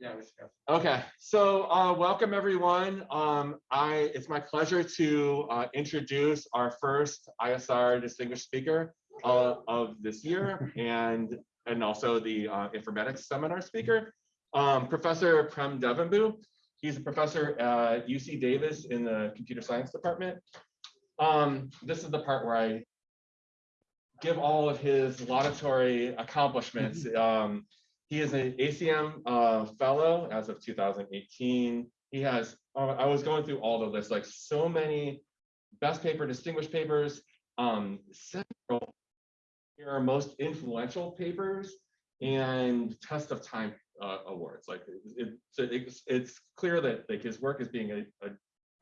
Yeah, we should go. Okay, so uh, welcome everyone. Um, I it's my pleasure to uh, introduce our first ISR distinguished speaker uh, of this year and and also the uh, informatics seminar speaker, um, Professor Prem Devanbu. He's a professor at UC Davis in the computer science department. Um, this is the part where I give all of his laudatory accomplishments. Um, he is an ACM uh, fellow as of 2018. He has, uh, I was going through all the lists, like so many best paper, distinguished papers, um, several here are most influential papers and test of time uh, awards. Like it, it, it's, it's clear that like his work is being a,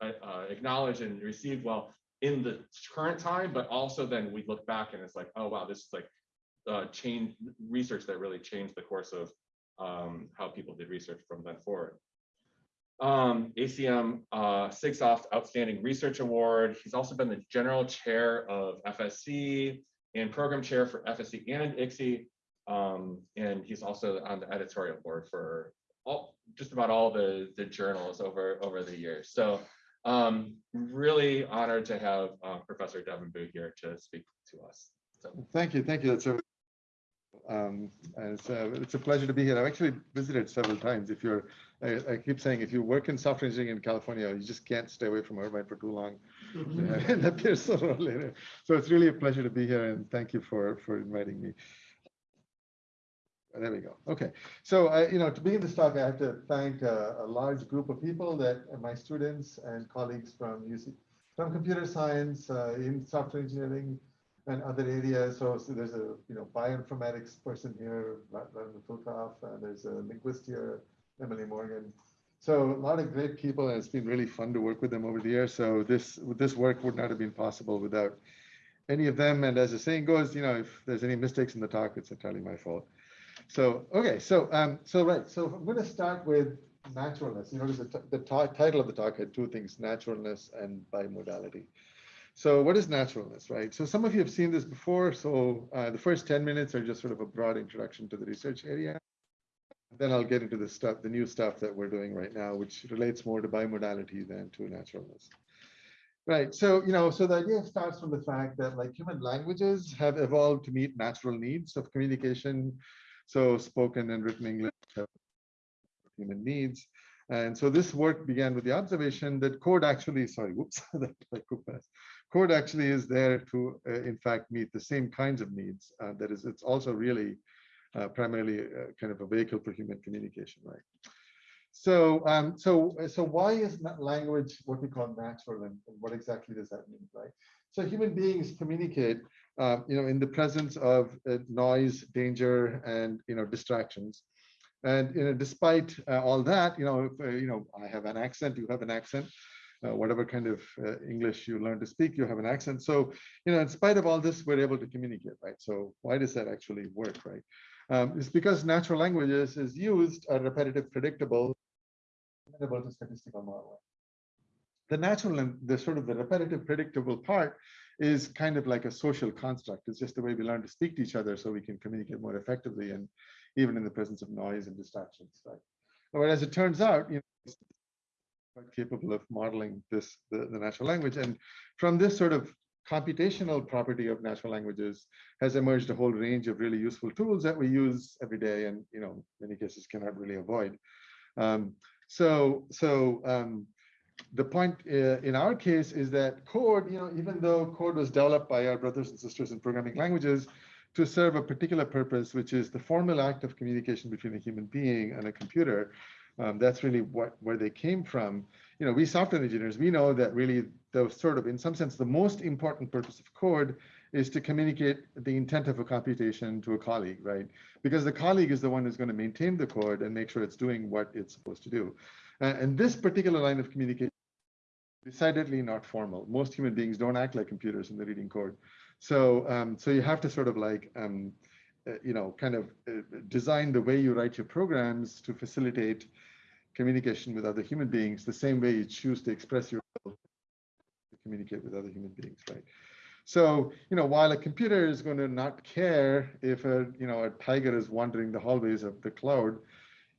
a, a, acknowledged and received well in the current time, but also then we look back and it's like, oh wow, this is like uh, change research that really changed the course of um, how people did research from then forward. Um, ACM uh, SIGSOFT Outstanding Research Award. He's also been the general chair of FSE and program chair for FSE and ICSE. Um, and he's also on the editorial board for all, just about all the, the journals over, over the years. So um, really honored to have uh, Professor Devanbu here to speak to us. So. Thank you, thank you. That's a um, and it's, uh, it's a pleasure to be here. I've actually visited several times. If you're, I, I, keep saying, if you work in software engineering in California, you just can't stay away from Irvine for too long. And appear sooner or later. So it's really a pleasure to be here, and thank you for for inviting me. There we go. Okay, so I, you know, to begin this talk, I have to thank a, a large group of people that my students and colleagues from UC, from computer science, uh, in software engineering, and other areas. So, so there's a you know bioinformatics person here, Vladimir Filkov, and there's a linguist here, Emily Morgan. So a lot of great people, and it's been really fun to work with them over the years. So this this work would not have been possible without any of them. And as the saying goes, you know, if there's any mistakes in the talk, it's entirely my fault. So okay, so um, so right, so I'm going to start with naturalness. You notice the, the title of the talk had two things: naturalness and bimodality. So what is naturalness, right? So some of you have seen this before. So uh, the first 10 minutes are just sort of a broad introduction to the research area. Then I'll get into the stuff, the new stuff that we're doing right now, which relates more to bimodality than to naturalness. Right, so, you know, so the idea starts from the fact that like human languages have evolved to meet natural needs of communication. So spoken and written English have human needs. And so this work began with the observation that code actually, sorry, whoops, that like code actually is there to, uh, in fact, meet the same kinds of needs. Uh, that is, it's also really uh, primarily uh, kind of a vehicle for human communication, right? So, um, so, so why is language what we call natural, and, and, what exactly does that mean, right? So, human beings communicate, uh, you know, in the presence of uh, noise, danger, and you know, distractions. And you know, despite all that, you know, if, you know, I have an accent, you have an accent uh, whatever kind of uh, English you learn to speak, you have an accent. So, you know, in spite of all this, we're able to communicate, right? So why does that actually work, right? Um, it's because natural languages is used a repetitive, predictable, amenable to statistical modeling. The natural and the sort of the repetitive, predictable part is kind of like a social construct. It's just the way we learn to speak to each other so we can communicate more effectively and even in the presence of noise and distractions, right? But as it turns out, you know, quite capable of modeling this the, the natural language. And from this sort of computational property of natural languages has emerged a whole range of really useful tools that we use every day and you know many cases cannot really avoid um, so so um, the point uh, in our case is that code you know even though code was developed by our brothers and sisters in programming languages to serve a particular purpose which is the formal act of communication between a human being and a computer um, that's really what where they came from. You know, we software engineers, we know that really the sort of, in some sense, the most important purpose of code is to communicate the intent of a computation to a colleague, right? Because the colleague is the one who's going to maintain the code and make sure it's doing what it's supposed to do. Uh, and this particular line of communication is decidedly not formal. Most human beings don't act like computers in the reading code. So, um, so you have to sort of like, um, uh, you know, kind of uh, design the way you write your programs to facilitate communication with other human beings the same way you choose to express yourself to communicate with other human beings, right? So, you know, while a computer is going to not care if a, you know, a tiger is wandering the hallways of the cloud,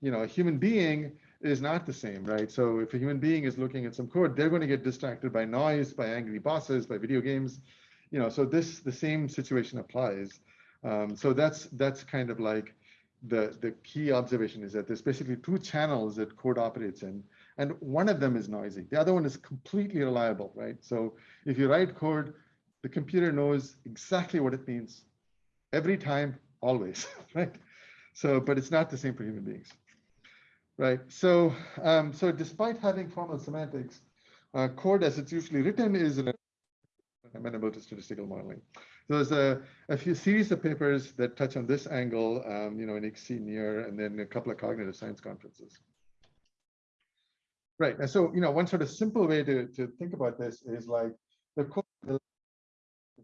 you know, a human being is not the same, right? So if a human being is looking at some code, they're going to get distracted by noise, by angry bosses, by video games, you know. So this the same situation applies. Um, so that's that's kind of like the the key observation is that there's basically two channels that code operates in, and one of them is noisy. The other one is completely reliable, right? So if you write code, the computer knows exactly what it means every time, always, right? So, but it's not the same for human beings, right? So, um, so despite having formal semantics, uh, code as it's usually written is amenable to statistical modeling. So there's a, a few series of papers that touch on this angle, um, you know, in ICSE, NIER, and then a couple of cognitive science conferences. Right, and so, you know, one sort of simple way to, to think about this is like the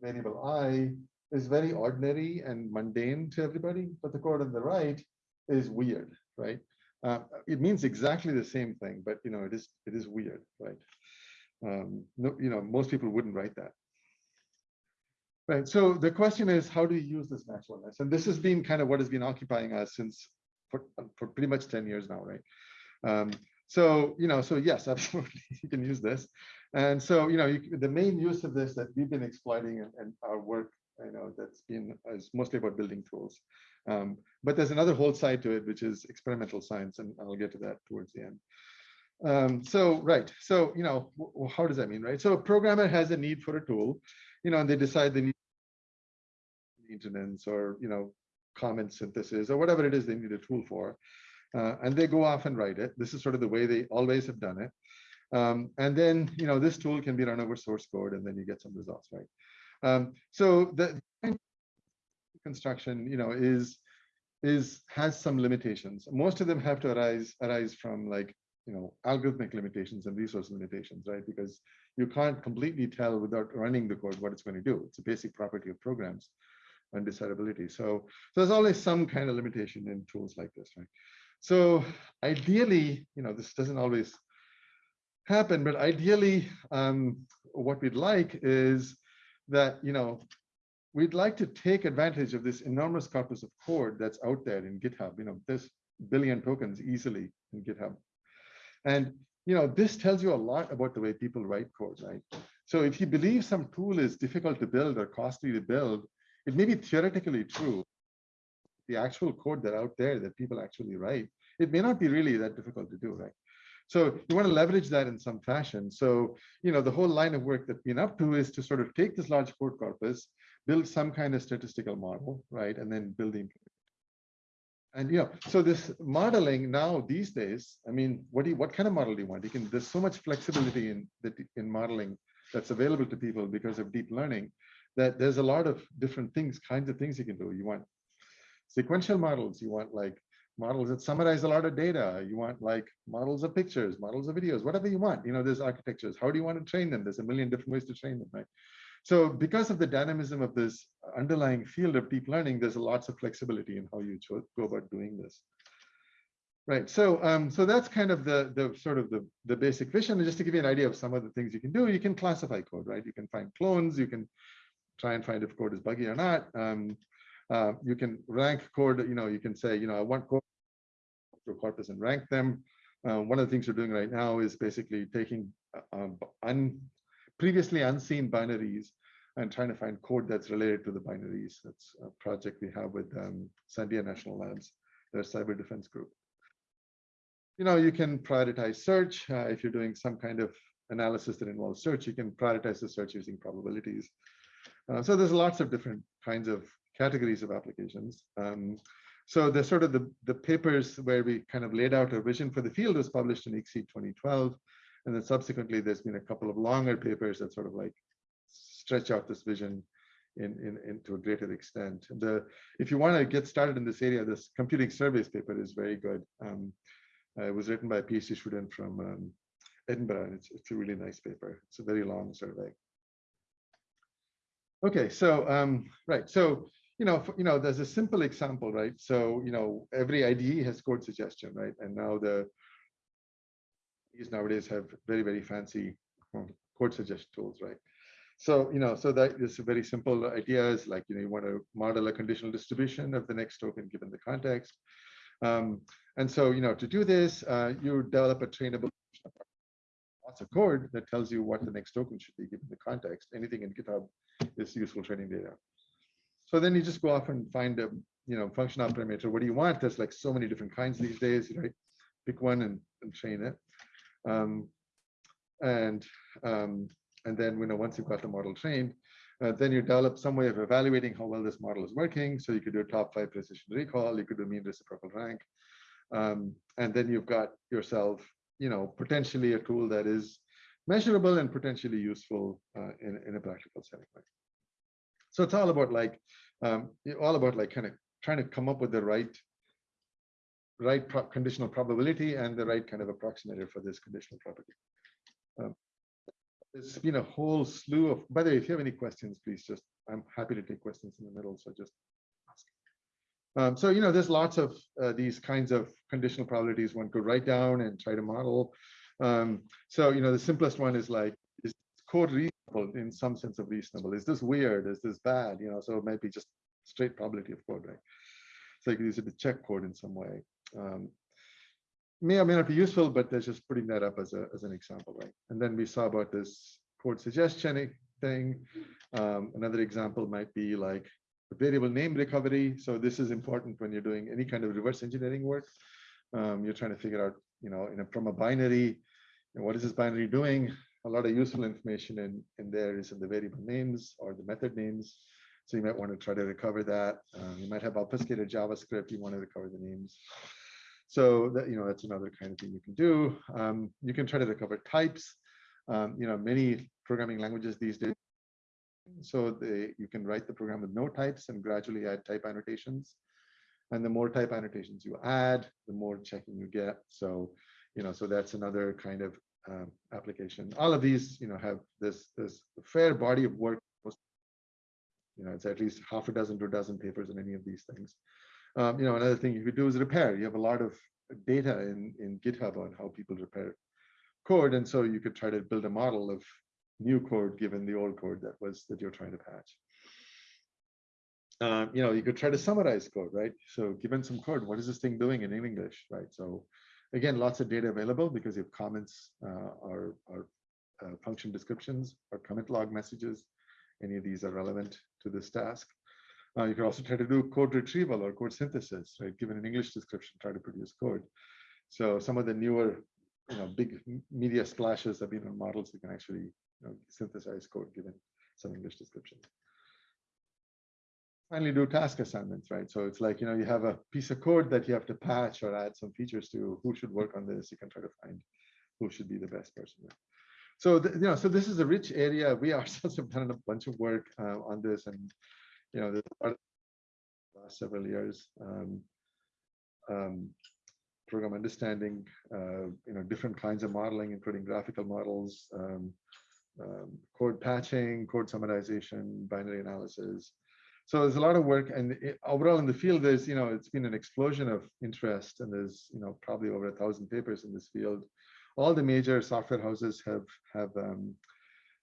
variable i is very ordinary and mundane to everybody, but the code on the right is weird, right? Uh, it means exactly the same thing, but you know, it is it is weird, right? Um, no, you know, most people wouldn't write that. Right. So the question is, how do you use this naturalness? And this has been kind of what has been occupying us since for, for pretty much 10 years now, right? Um, so, you know, so yes, absolutely, you can use this. And so, you know, you, the main use of this that we've been exploiting and, and our work you know that's been is mostly about building tools. Um, but there's another whole side to it, which is experimental science, and I'll get to that towards the end. Um, so, right. So, you know, how does that mean, right? So a programmer has a need for a tool, you know, and they decide they need maintenance or, you know, comment synthesis or whatever it is they need a tool for. Uh, and they go off and write it. This is sort of the way they always have done it. Um, and then, you know, this tool can be run over source code and then you get some results, right? Um, so the construction, you know, is is has some limitations. Most of them have to arise arise from like you know algorithmic limitations and resource limitations, right? Because you can't completely tell without running the code what it's going to do. It's a basic property of programs and decidability. So, so there's always some kind of limitation in tools like this, right? So ideally, you know, this doesn't always happen, but ideally, um, what we'd like is that, you know, we'd like to take advantage of this enormous corpus of code that's out there in GitHub. You know, this billion tokens easily in GitHub. And, you know, this tells you a lot about the way people write code, right? So if you believe some tool is difficult to build or costly to build, it may be theoretically true. The actual code that out there that people actually write, it may not be really that difficult to do, right? So you want to leverage that in some fashion. So, you know, the whole line of work that we've been up to is to sort of take this large code corpus, build some kind of statistical model, right? And then building. And you know, so this modeling now these days, I mean, what do you, what kind of model do you want? You can, there's so much flexibility in in modeling that's available to people because of deep learning that there's a lot of different things, kinds of things you can do. You want sequential models, you want like models that summarize a lot of data. You want like models of pictures, models of videos, whatever you want. You know, there's architectures. How do you want to train them? There's a million different ways to train them, right? So because of the dynamism of this underlying field of deep learning, there's lots of flexibility in how you go about doing this. Right. So um, so that's kind of the the sort of the the basic vision. And just to give you an idea of some of the things you can do, you can classify code, right? You can find clones. You can try and find if code is buggy or not. Um, uh, you can rank code, you know, you can say, you know, I want code corpus and rank them. Uh, one of the things we're doing right now is basically taking uh, um, un, previously unseen binaries and trying to find code that's related to the binaries. That's a project we have with um, Sandia National Labs, their cyber defense group. You know, you can prioritize search. Uh, if you're doing some kind of analysis that involves search, you can prioritize the search using probabilities. Uh, so there's lots of different kinds of categories of applications. Um, so the sort of the, the papers where we kind of laid out a vision for the field was published in ICSE 2012. And then subsequently, there's been a couple of longer papers that sort of like stretch out this vision in, in, in to a greater extent. The, if you want to get started in this area, this computing surveys paper is very good. Um, uh, it was written by a PhD student from um, Edinburgh, and it's, it's a really nice paper. It's a very long survey. Okay, so um, right, so you know, you know, there's a simple example, right? So, you know, every IDE has code suggestion, right? And now the these nowadays have very, very fancy code suggestion tools, right? So, you know, so that is a very simple idea is like, you know, you want to model a conditional distribution of the next token given the context. Um, and so, you know, to do this, uh, you develop a trainable lots of code that tells you what the next token should be given the context. Anything in GitHub is useful training data. So then you just go off and find a, you know, function optimizer. What do you want? There's like so many different kinds these days, right? Pick one and, and train it. Um, and um, and then you know once you've got the model trained, uh, then you develop some way of evaluating how well this model is working. So you could do a top five precision recall, you could do mean reciprocal rank, um, and then you've got yourself, you know, potentially a tool that is measurable and potentially useful uh, in in a practical setting. Right? So it's all about like um, all about like kind of trying to come up with the right right pro conditional probability and the right kind of approximator for this conditional property. Um, there's been a whole slew of, by the way, if you have any questions, please just, I'm happy to take questions in the middle, so just. Um, so, you know, there's lots of uh, these kinds of conditional probabilities one could write down and try to model. Um, so, you know, the simplest one is like, is code reasonable in some sense of reasonable? Is this weird? Is this bad? You know, so it might be just straight probability of code, right? So you can use it to check code in some way. Um, may or may not be useful, but that's just putting that up as, a, as an example, right? And then we saw about this code suggestion thing. Um, another example might be like variable name recovery. So this is important when you're doing any kind of reverse engineering work. Um, you're trying to figure out, you know, a, from a binary, what is this binary doing? A lot of useful information in, in there is in the variable names or the method names. So you might want to try to recover that. Um, you might have obfuscated JavaScript. You want to recover the names. So that, you know, that's another kind of thing you can do. Um, you can try to recover types. Um, you know, many programming languages these days. So they, you can write the program with no types and gradually add type annotations. And the more type annotations you add, the more checking you get. So, you know, so that's another kind of um, application. All of these, you know, have this this fair body of work. You know, it's at least half a dozen to a dozen papers in any of these things. Um, you know, another thing you could do is repair. You have a lot of data in, in GitHub on how people repair code. And so you could try to build a model of new code given the old code that was that you're trying to patch. Um, you know, you could try to summarize code, right? So given some code, what is this thing doing in English, right? So again, lots of data available because you have comments uh, or, or uh, function descriptions or commit log messages. Any of these are relevant to this task. Uh, you can also try to do code retrieval or code synthesis, right? Given an English description, try to produce code. So some of the newer, you know, big media splashes have been on models that can actually you know, synthesize code given some English description. Finally, do task assignments, right? So it's like, you know, you have a piece of code that you have to patch or add some features to. Who should work on this? You can try to find who should be the best person. So, you know, so this is a rich area. We ourselves have done a bunch of work uh, on this and you know, the last several years, um, um, program understanding, uh, you know, different kinds of modeling, including graphical models, um, um, code patching, code summarization, binary analysis. So there's a lot of work, and it, overall in the field, there's you know, it's been an explosion of interest, and there's you know probably over a thousand papers in this field. All the major software houses have have um,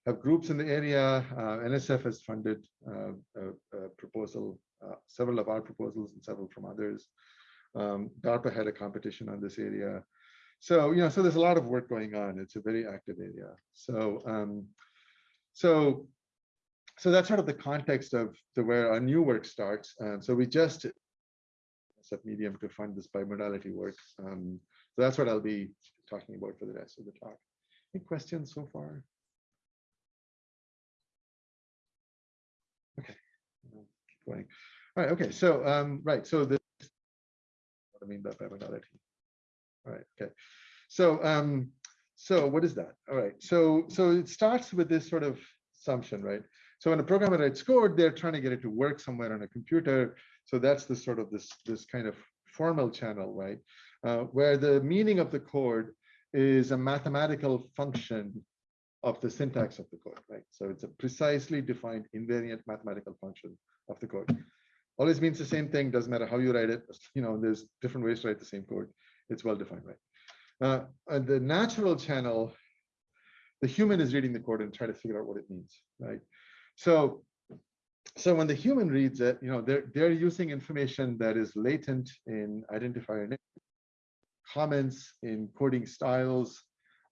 have groups in the area. Uh, NSF has funded uh, a, a, proposal, uh, several of our proposals and several from others. Um, DARPA had a competition on this area. So, you know, so there's a lot of work going on. It's a very active area. So, um, so, so that's sort of the context of the where our new work starts. Um, so we just set medium to fund this bimodality work. Um, so that's what I'll be talking about for the rest of the talk. Any questions so far? Okay, going. All right, okay, so um, right, so this what I mean by bimodality. All right, okay. So um, so what is that? All right, so so it starts with this sort of assumption, right? So when a programmer writes code, they're trying to get it to work somewhere on a computer. So that's the sort of this this kind of formal channel, right? Uh, where the meaning of the code is a mathematical function of the syntax of the code, right? So it's a precisely defined invariant mathematical function of the code. Always means the same thing, doesn't matter how you write it. You know, there's different ways to write the same code. It's well defined, right? Uh, and the natural channel, the human is reading the code and trying to figure out what it means, right? So, so when the human reads it, you know, they're they're using information that is latent in identifier names, comments in coding styles.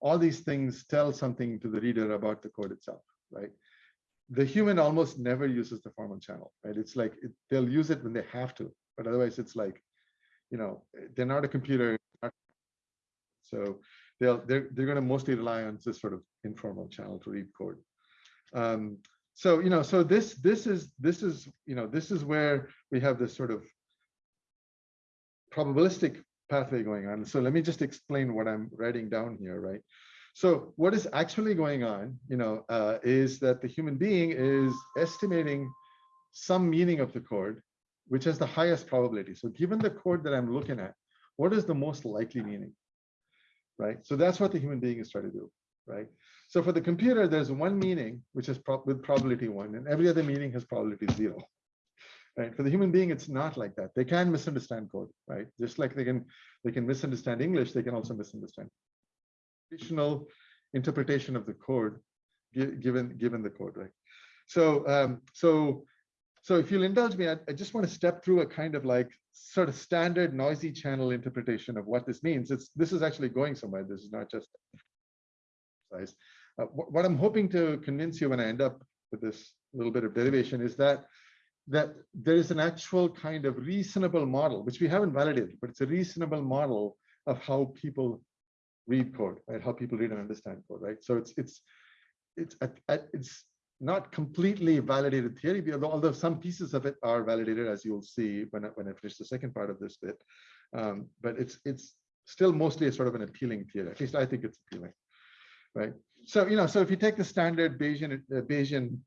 All these things tell something to the reader about the code itself, right? The human almost never uses the formal channel, right? It's like it, they'll use it when they have to, but otherwise it's like, you know, they're not a computer. So they'll they're they're going to mostly rely on this sort of informal channel to read code. Um, so you know, so this this is this is you know this is where we have this sort of probabilistic pathway going on. So let me just explain what I'm writing down here, right? So what is actually going on, you know, uh, is that the human being is estimating some meaning of the code, which has the highest probability. So given the code that I'm looking at, what is the most likely meaning, right? So that's what the human being is trying to do, right? So for the computer, there's one meaning, which is with probability one, and every other meaning has probability zero. Right? For the human being, it's not like that. They can misunderstand code, right? Just like they can they can misunderstand English, they can also misunderstand additional interpretation of the code given given the code, right? So um, so so if you'll indulge me, I, I, just want to step through a kind of like sort of standard noisy channel interpretation of what this means. It's this is actually going somewhere. This is not just size. Uh, what I'm hoping to convince you when I end up with this little bit of derivation is that that there is an actual kind of reasonable model, which we haven't validated, but it's a reasonable model of how people read code, right? How people read and understand code, right? So it's it's it's it's not completely validated theory, although some pieces of it are validated, as you'll see when I, when I finish the second part of this bit. Um, but it's it's still mostly a sort of an appealing theory. At least I think it's appealing, right? so you know, so if you take the standard Bayesian uh, Bayesian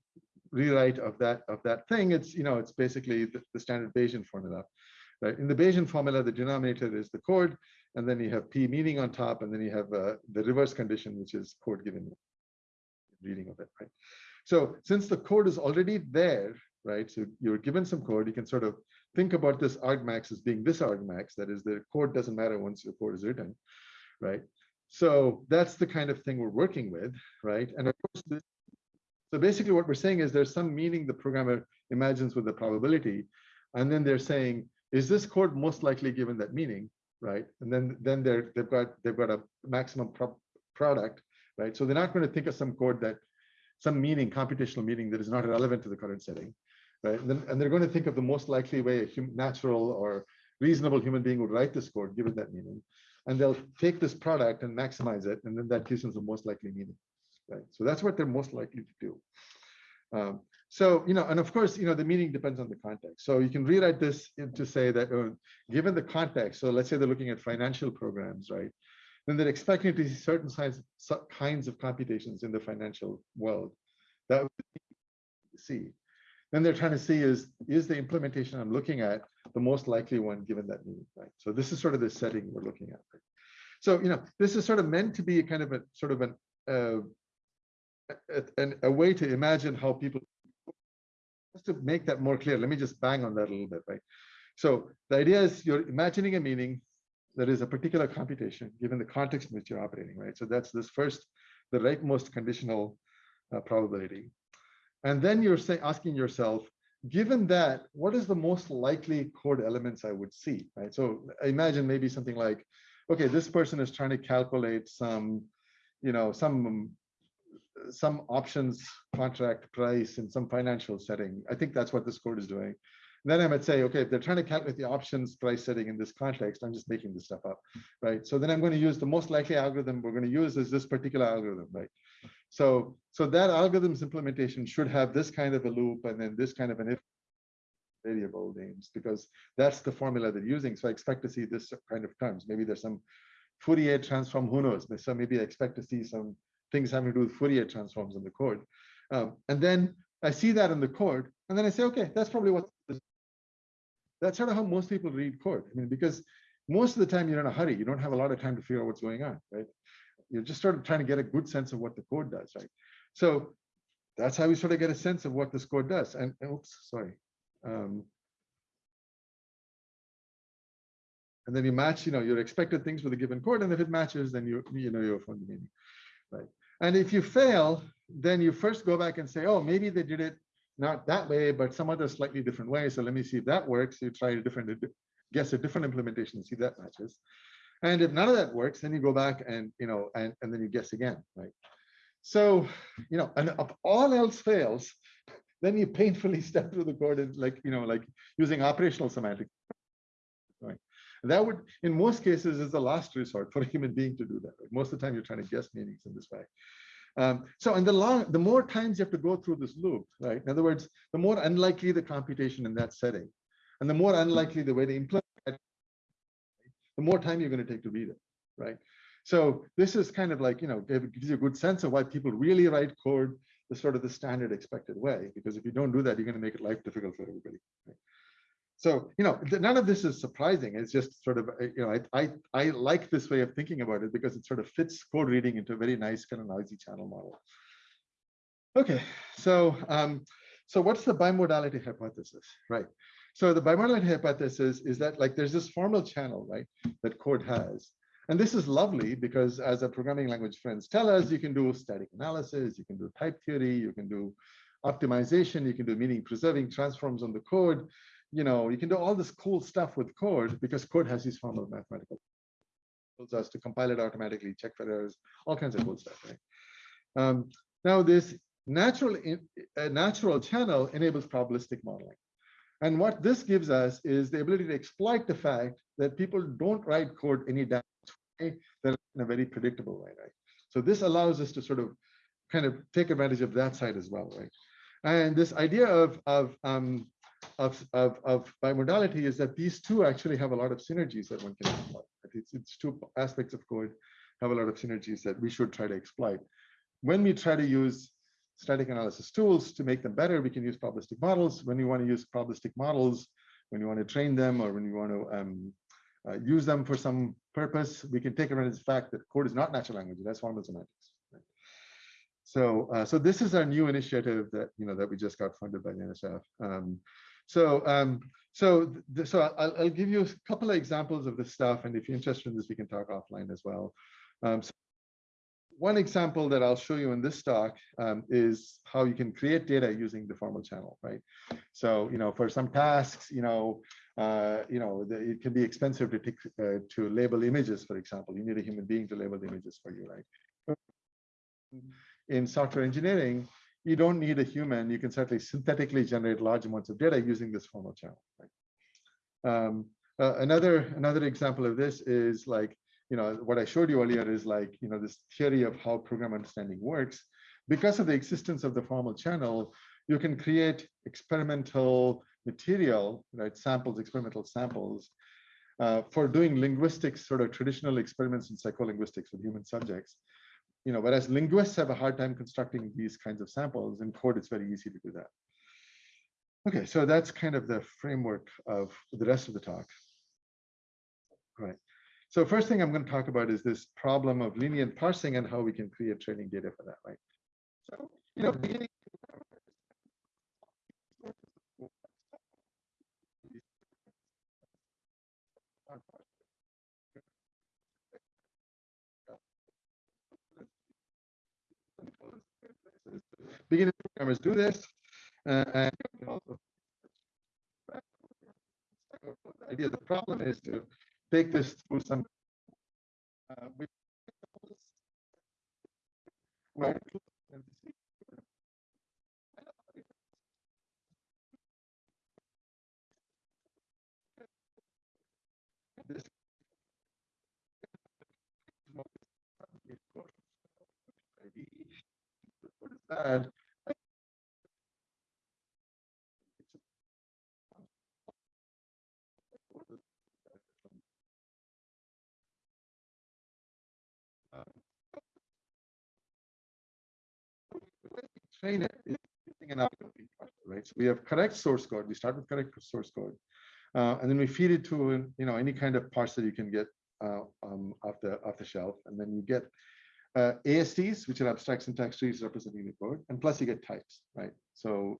rewrite of that of that thing, it's you know, it's basically the, the, standard Bayesian formula, right? In the Bayesian formula, the denominator is the code, and then you have p meaning on top, and then you have uh, the reverse condition, which is code given reading of it, right? So since the code is already there, right? So you're given some code, you can sort of think about this argmax as being this argmax, that is the code doesn't matter once your code is written, right? So that's the kind of thing we're working with, right? And of course, this, so basically what we're saying is there's some meaning the programmer imagines with the probability, and then they're saying, is this code most likely given that meaning, right? And then then they're they've got they've got a maximum pro product, right? So they're not going to think of some code that some meaning, computational meaning that is not relevant to the current setting, right? And, then, and they're going to think of the most likely way a natural or reasonable human being would write this code given that meaning and they'll take this product and maximize it, and then that gives them the most likely meaning, right? So that's what they're most likely to do. Um, so, you know, and of course, you know, the meaning depends on the context. So you can rewrite this to say that uh, given the context, so let's say they're looking at financial programs, right? Then they're expecting to see certain kinds, kinds of computations in the financial world. That would see. Then they're trying to see is, is the implementation I'm looking at the most likely one given that need, right? So this is sort of the setting we're looking at. Right? So, you know, this is sort of meant to be a kind of a sort of an, uh, a, a, way to imagine how people, just to make that more clear, let me just bang on that a little bit, right? So the idea is you're imagining a meaning that is a particular computation given the context in which you're operating, right? So that's this first, the rightmost conditional uh, probability. And then you're saying, asking yourself, given that, what is the most likely code elements I would see, right? So imagine maybe something like, okay, this person is trying to calculate some, you know, some some options contract price in some financial setting. I think that's what this code is doing. And then I might say, okay, if they're trying to calculate the options price setting in this context, I'm just making this stuff up, right? So then I'm going to use the most likely algorithm we're going to use is this particular algorithm, right? So, so that algorithm's implementation should have this kind of a loop and then this kind of an if variable names because that's the formula they're using. So I expect to see this kind of terms. Maybe there's some Fourier transform, who knows? So maybe I expect to see some things having to do with Fourier transforms in the code. Um, and then I see that in the code, and then I say, okay, that's probably what. That's sort of how most people read code. I mean, because most of the time you're in a hurry. You don't have a lot of time to figure out what's going on, right? you're just sort of trying to get a good sense of what the code does, right? So that's how we sort of get a sense of what this code does. And, and oops, sorry. Um, and then you match, you know, your expected things with a given code, and if it matches, then you you know you're found the meaning, right? And if you fail, then you first go back and say, oh, maybe they did it not that way, but some other slightly different way. So let me see if that works. You try a different, guess a different implementation, see if that matches. And if none of that works, then you go back and, you know, and, and then you guess again, right? So, you know, and if all else fails, then you painfully step through the code and like, you know, like using operational semantics. Right. That would, in most cases, is the last resort for a human being to do that. Right? Most of the time, you're trying to guess meanings in this way. Um, so, and the long, the more times you have to go through this loop, right? In other words, the more unlikely the computation in that setting, and the more unlikely the way to implement it, the more time you're going to take to read it, right? So this is kind of like, you know, it gives you a good sense of why people really write code the sort of the standard expected way, because if you don't do that, you're going to make it life difficult for everybody. Right? So, you know, none of this is surprising. It's just sort of, you know, I, I, I like this way of thinking about it because it sort of fits code reading into a very nice kind of noisy channel model. Okay, so, um, so what's the bimodality hypothesis, right? So the bimodality hypothesis is that like there's this formal channel, right, that code has. And this is lovely because as our programming language friends tell us, you can do static analysis, you can do type theory, you can do optimization, you can do meaning preserving transforms on the code you know, you can do all this cool stuff with code because code has these formal mathematical tools us to compile it automatically, check for errors, all kinds of cool stuff, right? Um, now this natural in, natural channel enables probabilistic modeling. And what this gives us is the ability to exploit the fact that people don't write code any way, that in a very predictable way, right? So this allows us to sort of kind of take advantage of that side as well, right? And this idea of, of um, of, of, of bimodality is that these two actually have a lot of synergies that one can exploit. It's, it's two aspects of code have a lot of synergies that we should try to exploit. When we try to use static analysis tools to make them better, we can use probabilistic models. When you want to use probabilistic models, when you want to train them or when you want to um, uh, use them for some purpose, we can take advantage of the fact that code is not natural language, that's formal semantics. So, uh, so this is our new initiative that you know that we just got funded by the NSF. Um, so, um, so, so I'll, I'll, give you a couple of examples of this stuff, and if you're interested in this, we can talk offline as well. Um, so one example that I'll show you in this talk um, is how you can create data using the formal channel, right? So, you know, for some tasks, you know, uh, you know, the, it can be expensive to take, uh, to label images, for example. You need a human being to label the images for you, right? In software engineering, you don't need a human. You can certainly synthetically generate large amounts of data using this formal channel. Right? Um, uh, another another example of this is like you know what I showed you earlier is like you know this theory of how program understanding works. Because of the existence of the formal channel, you can create experimental material, right? Samples, experimental samples, uh, for doing linguistics, sort of traditional experiments in psycholinguistics with human subjects you know, whereas linguists have a hard time constructing these kinds of samples, in code it's very easy to do that. Okay, so that's kind of the framework of the rest of the talk. Right. So first thing I'm going to talk about is this problem of lenient parsing and how we can create training data for that, right? So, you know, beginning beginning programmers do this. Uh, the idea, the problem is to take this through some uh, this bad train it right? So we have correct source code. We start with correct source code, uh, and then we feed it to you know any kind of parser you can get uh, um, off the off the shelf, and then you get uh, ASTs, which are abstract syntax trees representing the code, and plus you get types, right? So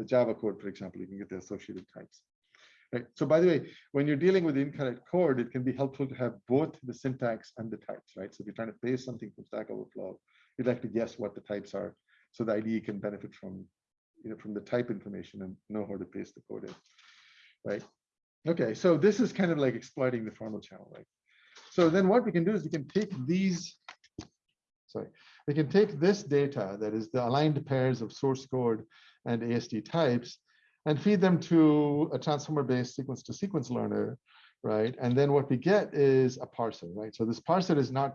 the Java code, for example, you can get the associated types. Right. So by the way, when you're dealing with incorrect code, it can be helpful to have both the syntax and the types, right? So if you're trying to paste something from Stack Overflow, you'd like to guess what the types are so the IDE can benefit from, you know, from the type information and know how to paste the code in, right? Okay, so this is kind of like exploiting the formal channel, right? So then what we can do is we can take these, sorry, we can take this data that is the aligned pairs of source code and AST types and feed them to a transformer-based sequence to sequence learner, right? And then what we get is a parser, right? So this parser is not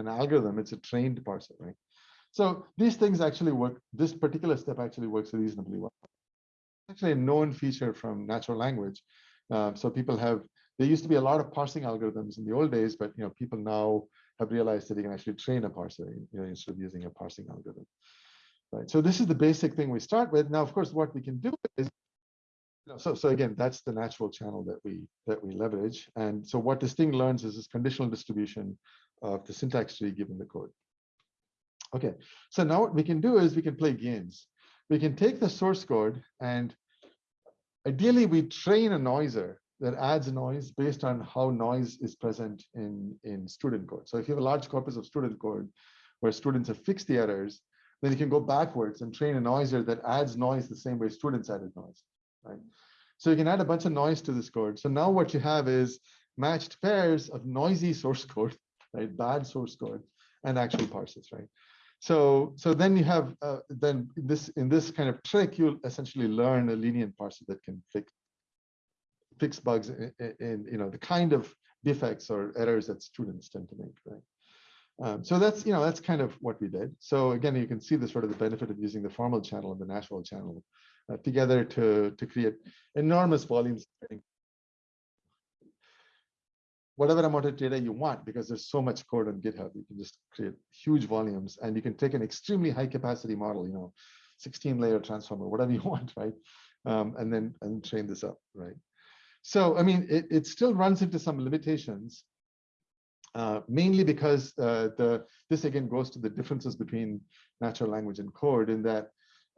an algorithm, it's a trained parser, right? So these things actually work, this particular step actually works reasonably well. Actually a known feature from natural language. Um, so people have, there used to be a lot of parsing algorithms in the old days, but you know, people now have realized that they can actually train a parser you know, instead of using a parsing algorithm. Right. So this is the basic thing we start with. Now, of course, what we can do is, so so again, that's the natural channel that we that we leverage. And so what this thing learns is this conditional distribution of the syntax tree given the code. Okay, so now what we can do is we can play games. We can take the source code and ideally we train a noiser that adds noise based on how noise is present in, in student code. So if you have a large corpus of student code where students have fixed the errors, then you can go backwards and train a noiser that adds noise the same way students added noise, right? So you can add a bunch of noise to this code. So now what you have is matched pairs of noisy source code, right? Bad source code and actual parsers, right? So, so then you have uh, then this in this kind of trick, you'll essentially learn a lenient parser that can fix fix bugs in, in you know the kind of defects or errors that students tend to make, right? Um, so that's you know that's kind of what we did. So again, you can see the sort of the benefit of using the formal channel and the natural channel uh, together to to create enormous volumes. Whatever amount of data you want, because there's so much code on GitHub, you can just create huge volumes, and you can take an extremely high capacity model, you know, 16 layer transformer, whatever you want, right? Um, and then and train this up, right? So I mean, it, it still runs into some limitations uh, mainly because uh, the this again goes to the differences between natural language and code in that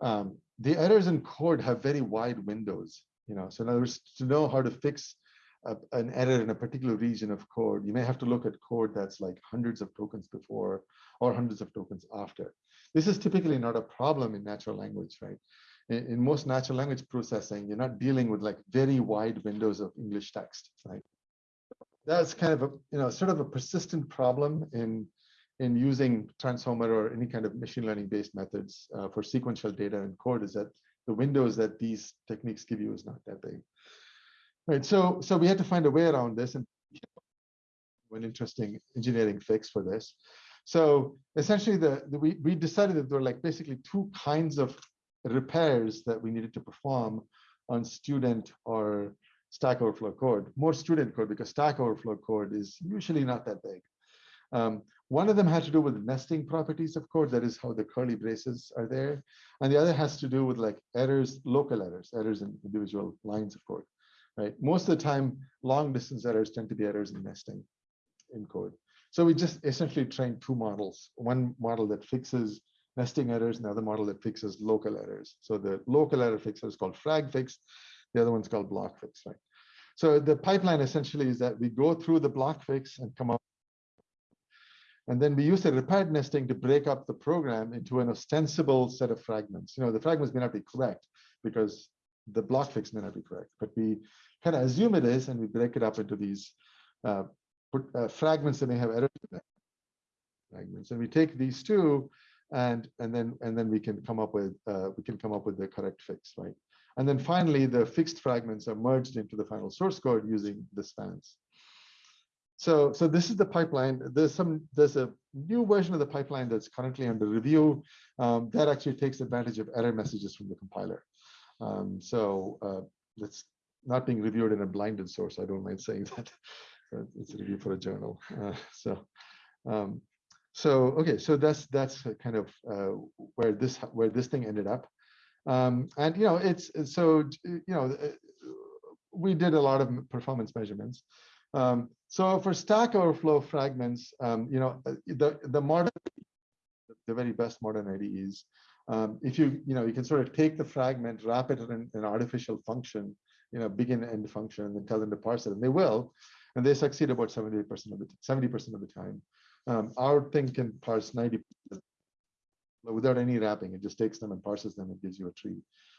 um, the errors in code have very wide windows. You know, so in other words, to know how to fix a, an error in a particular region of code, you may have to look at code that's like hundreds of tokens before or hundreds of tokens after. This is typically not a problem in natural language, right? In, in most natural language processing, you're not dealing with like very wide windows of English text, right? that's kind of a you know sort of a persistent problem in in using transformer or any kind of machine learning based methods uh, for sequential data and code is that the windows that these techniques give you is not that big right so so we had to find a way around this and an interesting engineering fix for this so essentially the, the we, we decided that there were like basically two kinds of repairs that we needed to perform on student or Stack Overflow code, more student code because Stack Overflow code is usually not that big. Um, one of them had to do with nesting properties of code, that is how the curly braces are there. And the other has to do with like errors, local errors, errors in individual lines of code, right? Most of the time, long distance errors tend to be errors in nesting in code. So we just essentially train two models, one model that fixes nesting errors and the other model that fixes local errors. So the local error fixer is called frag fix. The other one's called block fix, right? So the pipeline essentially is that we go through the block fix and come up. And then we use the repaired nesting to break up the program into an ostensible set of fragments. You know, the fragments may not be correct because the block fix may not be correct, but we kind of assume it is, and we break it up into these uh, put, uh, fragments that may have errors in them. Fragments, and we take these two, and and then and then we can come up with uh, we can come up with the correct fix, right? And then finally, the fixed fragments are merged into the final source code using the spans. So, so this is the pipeline. There's some there's a new version of the pipeline that's currently under review um, that actually takes advantage of error messages from the compiler. Um, so uh, it's not being reviewed in a blinded source. I don't mind saying that. it's a review for a journal. Uh, so, um, so okay, so that's that's kind of uh, where this where this thing ended up. Um, and you know, it's so you know, uh, we did a lot of performance measurements. Um, so for Stack Overflow fragments, um, you know, uh, the the modern, the very best modern IDEs, um, if you you know, you can sort of take the fragment, wrap it in an artificial function, you know, begin end function, and then tell them to parse it, and they will, and they succeed about 70% of the 70% of the time. Um, our thing can parse 90 without any wrapping. It just takes them and parses them and gives you a tree.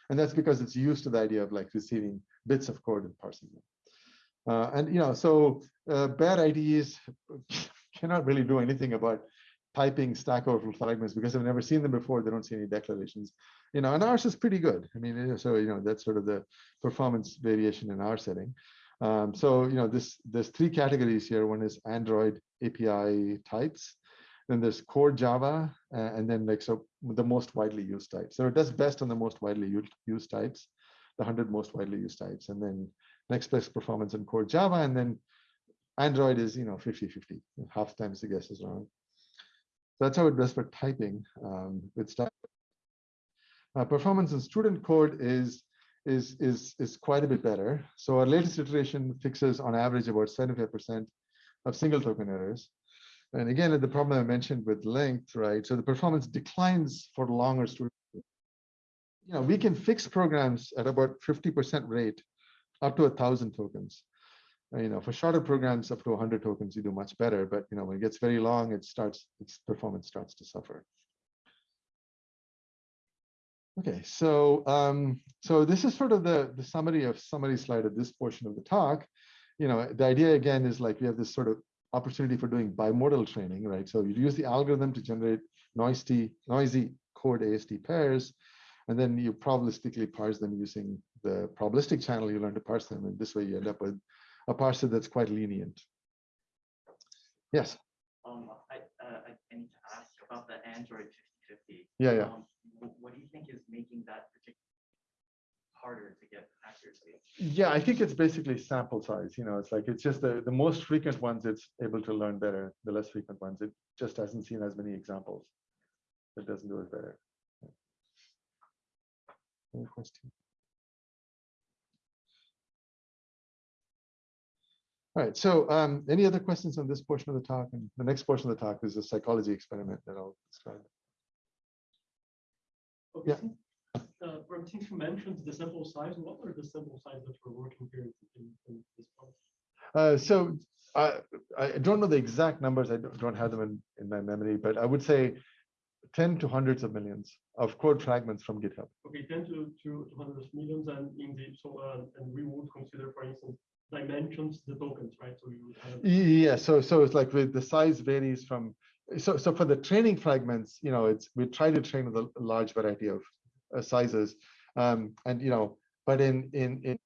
And that's because it's used to the idea of like receiving bits of code and parsing them. Uh, and you know, so uh, bad IDEs cannot really do anything about typing Stack Overflow fragments because I've never seen them before. They don't see any declarations. You know, and ours is pretty good. I mean, so you know, that's sort of the performance variation in our setting. Um, so you know, this there's three categories here. One is Android API types. Then there's core Java, uh, and then like so the most widely used types. So it does best on the most widely used, types, the 100 most widely used types, and then next best performance in core Java, and then Android is you know 50-50. Half times the guess is wrong. So that's how it does for typing um, with stuff. Uh, performance in student code is is is is quite a bit better. So our latest iteration fixes on average about 75% of single token errors. And again, the problem I mentioned with length, right? So the performance declines for longer student. You know, we can fix programs at about 50% rate up to a thousand tokens. Uh, You know, for shorter programs up to 100 tokens, you do much better. But you know, when it gets very long, it starts its performance starts to suffer. Okay, so um, so this is sort of the the summary of summary slide of this portion of the talk. You know, the idea again is like we have this sort of opportunity for doing bimodal training, right? So you use the algorithm to generate noisy, noisy code AST pairs, and then you probabilistically parse them using the probabilistic channel. You learn to parse them, and this way you end up with a parser that's quite lenient. Yes. Um, I, uh, I need to ask about the Android 5050. Yeah, yeah. Um, What do you think is making that particular harder to get accuracy? Yeah, I think it's basically sample size. You know, it's like it's just the, the most frequent ones it's able to learn better. The less frequent ones, it just hasn't seen as many examples. It doesn't do it better. Any question? All right, so um, any other questions on this portion of the talk? And the next portion of the talk is a psychology experiment that I'll describe. Okay, Yeah. Uh, since you mentioned the sample size, what are the sample size that we're working here in, in this part? Uh, so I, I don't know the exact numbers. I don't don't have them in, in my memory, but I would say 10 to hundreds of millions of code fragments from GitHub. Okay, ten to, to to hundreds of millions and in the, so, uh, and we would consider, for instance, dimensions, the tokens, right? So you have. Yeah, so so it's like with the size varies from so so for the training fragments, you know, it's we try to train with a large variety of uh, sizes, um, and you know, but in in in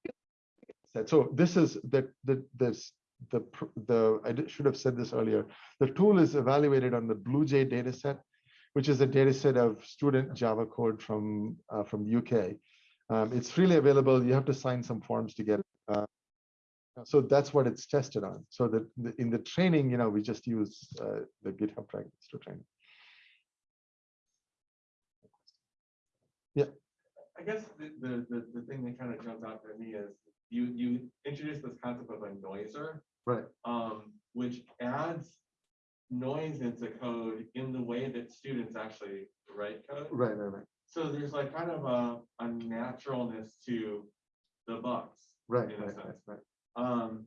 so this is the the this the the I should have said this earlier. The tool is evaluated on the BlueJ dataset, which is a dataset of student Java code from uh, from UK. Um, it's freely available. You have to sign some forms to get it. Uh, so that's what it's tested on. So that the, in the training, you know, we just use uh, the GitHub fragments to train. Yeah. I guess the, the, the, the thing that kind of jumps out to me is you, you introduced this concept of a noiser, Right. um, which adds noise into code in the way that students actually write code. Right, right, right, So there's like kind of a, a naturalness to the bugs. right, right, right, right. Um,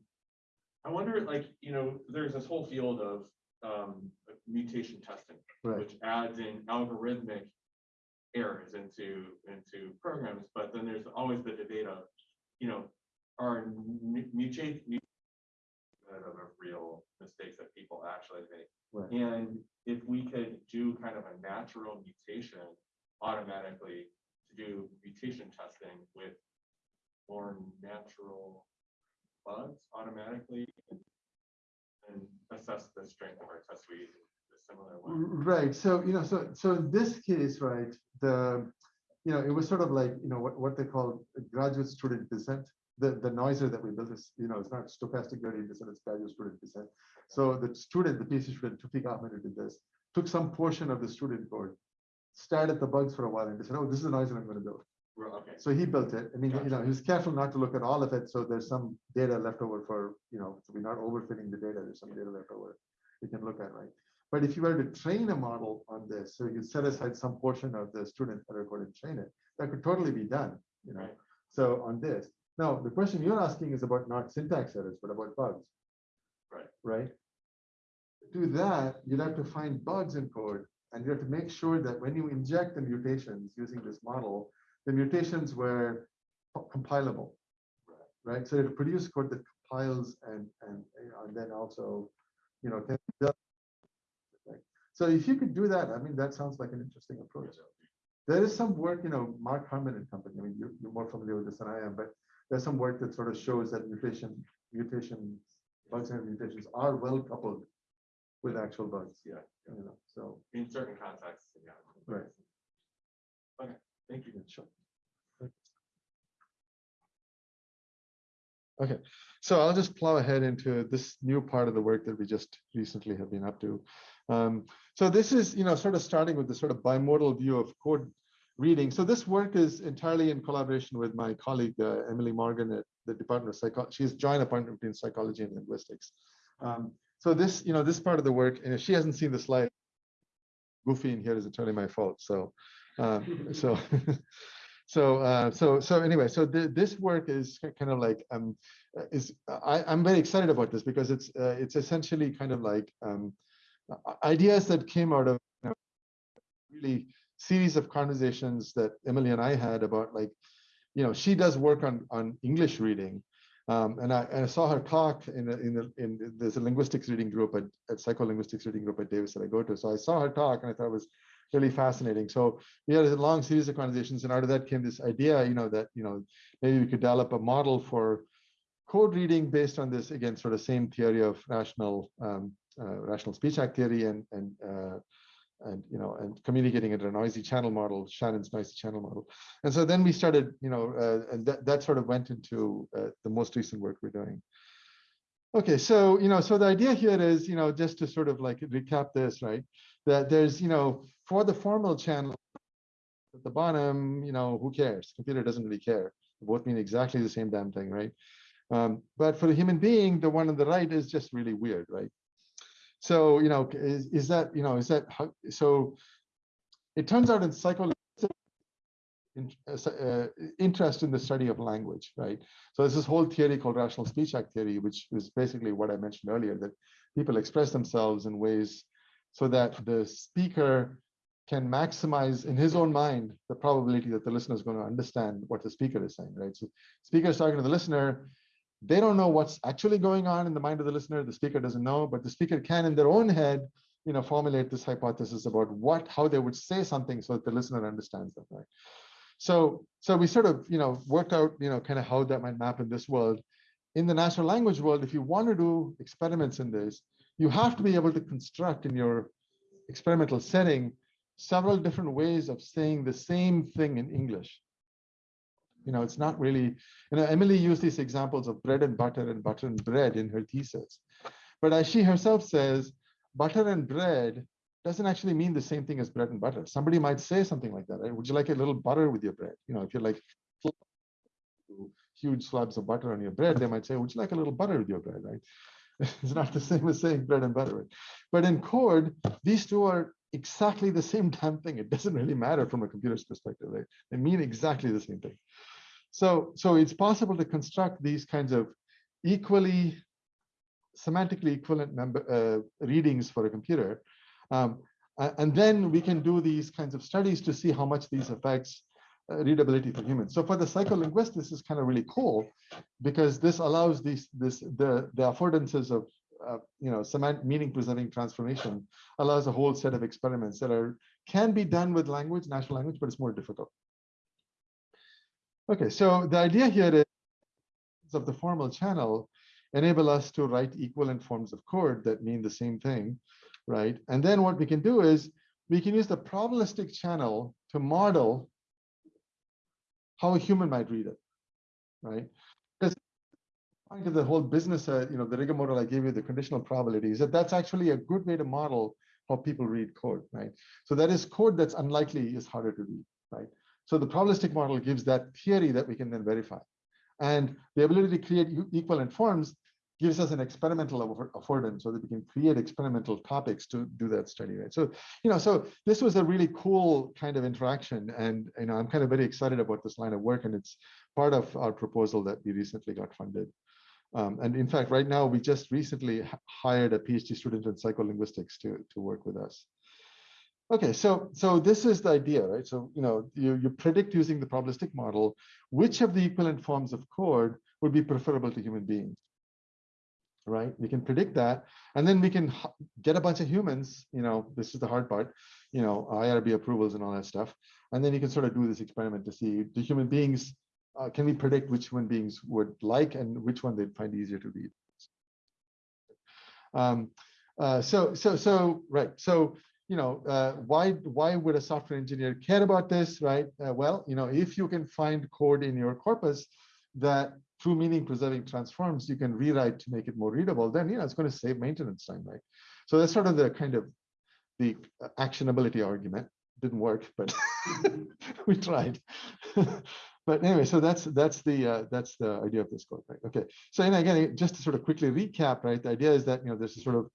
I wonder, like, you know, there's this whole field of um, mutation testing, Right. which adds in algorithmic errors into into programs. But then there's always the debate of, you know, are mu- mutate of real mistakes that people actually make. Right. And if we could do kind of a natural mutation automatically to do mutation testing with more natural bugs automatically and assess the strength of our test suite in a similar way. Right. So, you know, so so in this case, right, the you know, it was sort of like, you know, what, what they call graduate student descent. The the noiser that we built is, you know, it's not stochastic gradient descent, it's graduate student descent. So the student, the PhD student, Toufique Ahmed, did this, took some portion of the student code, stared at the bugs for a while and decided, oh, this is the noiser I'm going to build. Okay, So he built it. I mean, you know, he was careful not to look at all of it. So there's some data left over for, you know, so we're not overfitting the data. There's some data left over we can look at, right? But if you were to train a model on this, so you set aside some portion of the student error code and train it, that could totally be done, you know? Right. So on this, now the question you're asking is about not syntax errors, but about bugs. Right. Right? To do that, you'd have to find bugs in code And you have to make sure that when you inject the mutations using this model, the mutations were compilable, right? So to produce code that compiles and, and, you know, and then also, you know, can right? So if you could do that, I mean, that sounds like an interesting approach. There is some work, you know, Mark Harman and company, I mean, you're, you're more familiar with this than I am, but there's some work that sort of shows that mutation, mutations, bugs and mutations are well coupled with actual bugs, Yeah, you know, so, in certain contexts, yeah. Right. Okay, thank you. Okay, so I'll just plow ahead into this new part of the work that we just recently have been up to. Um, so this is, you know, sort of starting with the sort of bimodal view of code reading. So this work is entirely in collaboration with my colleague, uh, Emily Morgan at the Department of Psychology. She's joint appointment between psychology and linguistics. Um, so this, you know, this part of the work, and if she hasn't seen the slide, goofy in here is entirely my fault. So, um, so, so, uh, so, so anyway, so th this work is kind of like, um, is I, I'm very excited about this because it's, uh, it's essentially kind of like um, ideas that came out of you know, really series of conversations that Emily and I had about like, you know, she does work on on English reading, um, and, I, and I saw her talk in a, in, a, in there's a linguistics reading group at, at psycholinguistics reading group at Davis that I go to. So I saw her talk and I thought it was really fascinating. So we had a long series of conversations, and out of that came this idea, you know, that you know maybe we could develop a model for code reading based on this again, sort of same theory of rational um, uh, rational speech act theory and and uh, and you know and communicating it in a noisy channel model shannon's noisy channel model. And so then we started you know uh, and that, that sort of went into uh, the most recent work we're doing. Okay so you know so the idea here is you know just to sort of like recap this right that there's you know for the formal channel at the bottom you know who cares? Computer doesn't really care. They both mean exactly the same damn thing right? Um, but for the human being the one on the right is just really weird right? So, you know, is, is that, you know, is that how, so it turns out in psychology, in, uh, interest in the study of language, right? So there's this whole theory called rational speech act theory, which is basically what I mentioned earlier, that people express themselves in ways so that the speaker can maximize in his own mind the probability that the listener is going to understand what the speaker is saying, right? So speaker is talking to the listener, they don't know what's actually going on in the mind of the listener. The speaker doesn't know, but the speaker can, in their own head, you know, formulate this hypothesis about what, how they would say something so that the listener understands them, right? So, so we sort of, you know, worked out, you know, kind of how that might map in this world. In the natural language world, if you want to do experiments in this, you have to be able to construct in your experimental setting several different ways of saying the same thing in English you know, it's not really, you know, Emily used these examples of bread and butter and butter and bread in her thesis. But as she herself says, butter and bread doesn't actually mean the same thing as bread and butter. Somebody might say something like that. Right? Would you like a little butter with your bread? You know, if you're like huge slabs of butter on your bread, they might say, would you like a little butter with your bread, right? it's not the same as saying bread and butter. But in code, these two are exactly the same damn thing. It doesn't really matter from a computer's perspective, right? They mean exactly the same thing. So, so it's possible to construct these kinds of equally semantically equivalent number uh, readings for a computer. Um, and then we can do these kinds of studies to see how much these affects uh, readability for humans. So for the psycholinguist, this is kind of really cool because this allows these this the the affordances of uh, you know semantic meaning preserving transformation allows a whole set of experiments that are can be done with language, natural language, but it's more difficult. Okay, so the idea here is of the formal channel enable us to write equivalent forms of code that mean the same thing, right? And then what we can do is we can use the probabilistic channel to model how a human might read it, right? Because of the whole business, uh, you know, the rigor model I gave you, the conditional probability, is that that's actually a good way to model how people read code, right? So that is code that's unlikely is harder to read, right? So the probabilistic model gives that theory that we can then verify. And the ability to create equivalent forms gives us an experimental affordance so that we can create experimental topics to do that study, right? So, you know, so this was a really cool kind of interaction. And, you know, I'm kind of very excited about this line of work and it's part of our proposal that we recently got funded. Um, and in fact, right now, we just recently hired a PhD student in psycholinguistics to, to work with us. Okay, so so this is the idea, right? So you know you you predict using the probabilistic model which of the equivalent forms of code would be preferable to human beings, right? We can predict that, and then we can get a bunch of humans. You know, this is the hard part. You know, IRB approvals and all that stuff, and then you can sort of do this experiment to see do human beings uh, can we predict which human beings would like and which one they'd find easier to read. Um, uh, so so so right so you know, uh, why why would a software engineer care about this, right? Uh, well, you know, if you can find code in your corpus that through meaning preserving transforms, you can rewrite to make it more readable, then you know it's going to save maintenance time, right? So that's sort of the kind of the actionability argument. Didn't work, but we tried. but anyway, so that's that's the uh, that's the idea of this code, right? Okay. So and again, just to sort of quickly recap, right? The idea is that you know there's a sort of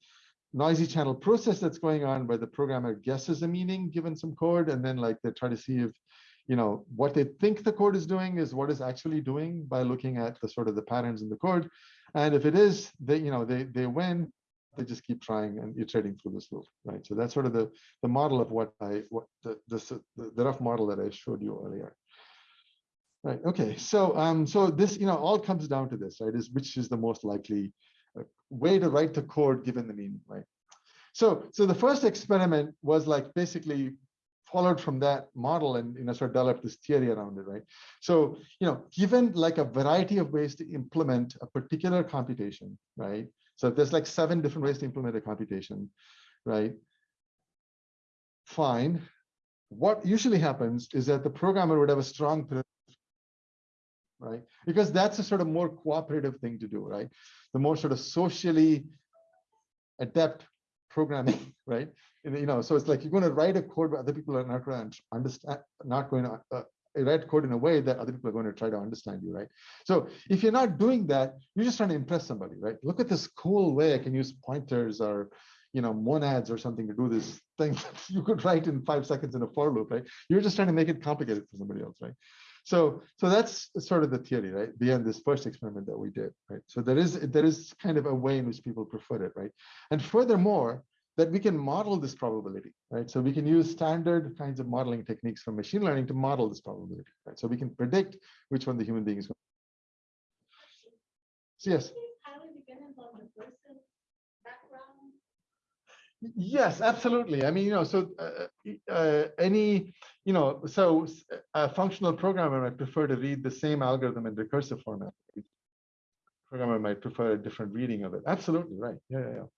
noisy channel process that's going on where the programmer guesses a meaning given some code and then like they try to see if you know what they think the code is doing is what is actually doing by looking at the sort of the patterns in the code. And if it is they you know they they win they just keep trying and iterating through this loop right? So that's sort of the the model of what i what the the, the rough model that i showed you earlier. Right okay so um so this you know all comes down to this right is which is the most likely way to write the code given the meaning, right? So, so the first experiment was like basically followed from that model and you know sort of developed this theory around it, right? So, you know, given like a variety of ways to implement a particular computation, right? So there's like seven different ways to implement a computation, right? Fine. What usually happens is that the programmer would have a strong right? Because that's a sort of more cooperative thing to do, right? The more sort of socially adept programming, right? And, you know, so it's like you're going to write a code, but other people are not going to understand, not going to uh, write code in a way that other people are going to try to understand you, right? So if you're not doing that, you're just trying to impress somebody, right? Look at this cool way I can use pointers or you know monads or something to do this thing you could write in five seconds in a for loop, right? You're just trying to make it complicated for somebody else, right? So, so that's sort of the theory, right? Beyond this first experiment that we did, right? So there is there is kind of a way in which people prefer it, right? And furthermore, that we can model this probability, right? So we can use standard kinds of modeling techniques from machine learning to model this probability, right? So we can predict which one the human being is going. So yes. highly dependent on the person background. Yes, absolutely. I mean, you know, so uh, uh, any, you know, so a functional programmer might prefer to read the same algorithm in recursive format. Programmer might prefer a different reading of it. Absolutely right. Yeah, yeah, yeah.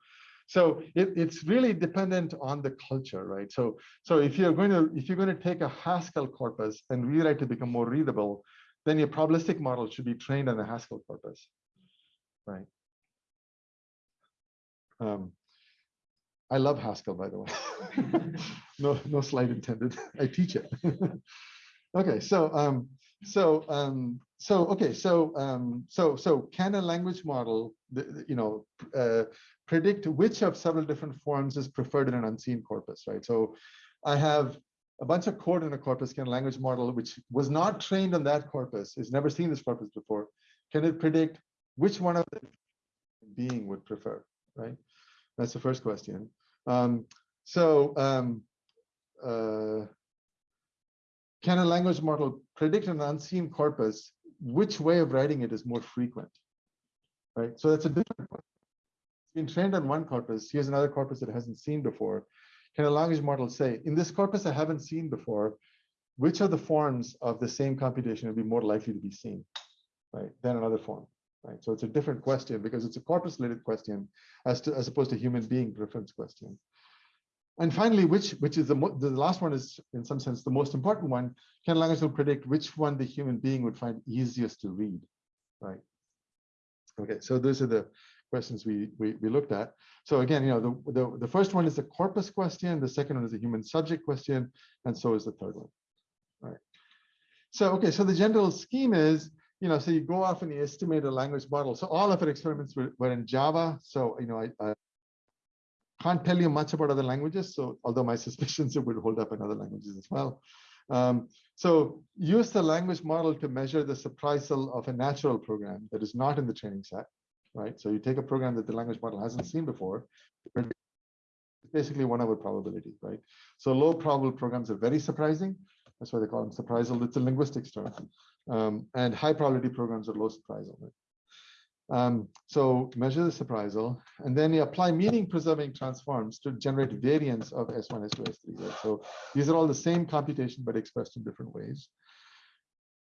So it, it's really dependent on the culture, right? So so if you're going to if you're going to take a Haskell corpus and rewrite to become more readable, then your probabilistic model should be trained on the Haskell corpus, right? Um, I love Haskell, by the way. no, no slight intended. I teach it. okay, so um, so um, so okay, so um, so so can a language model, you know, uh, predict which of several different forms is preferred in an unseen corpus, right? So I have a bunch of code in a corpus. Can a language model, which was not trained on that corpus, has never seen this corpus before, can it predict which one of the being would prefer, right? That's the first question. Um, so um, uh, can a language model predict an unseen corpus? Which way of writing it is more frequent? Right. So that's a different one. It's been trained on one corpus. Here's another corpus that hasn't seen before. Can a language model say, in this corpus I haven't seen before, which of the forms of the same computation would be more likely to be seen, right, than another form? Right? So it's a different question because it's a corpus-related question as to as opposed to human being preference question. And finally, which which is the the last one is in some sense the most important one. Can language will predict which one the human being would find easiest to read, right? Okay, so those are the questions we we, we looked at. So again, you know, the, the the first one is the corpus question, the second one is the human subject question, and so is the third one. All right. So okay, so the general scheme is you know, so you go off and you estimate a language model. So all of our experiments were, were in Java. So, you know, I, I, can't tell you much about other languages. So although my suspicions it would hold up in other languages as well. Um, so use the language model to measure the surprisal of a natural program that is not in the training set, right? So you take a program that the language model hasn't seen before, basically one over probability, right? So low probable programs are very surprising. That's why they call them surprisal. It's a linguistics term. Um, and high probability programs are low surprisal. Right? Um, so measure the surprisal, and then you apply meaning preserving transforms to generate variants of S1, S2, S3. Right? So these are all the same computation, but expressed in different ways.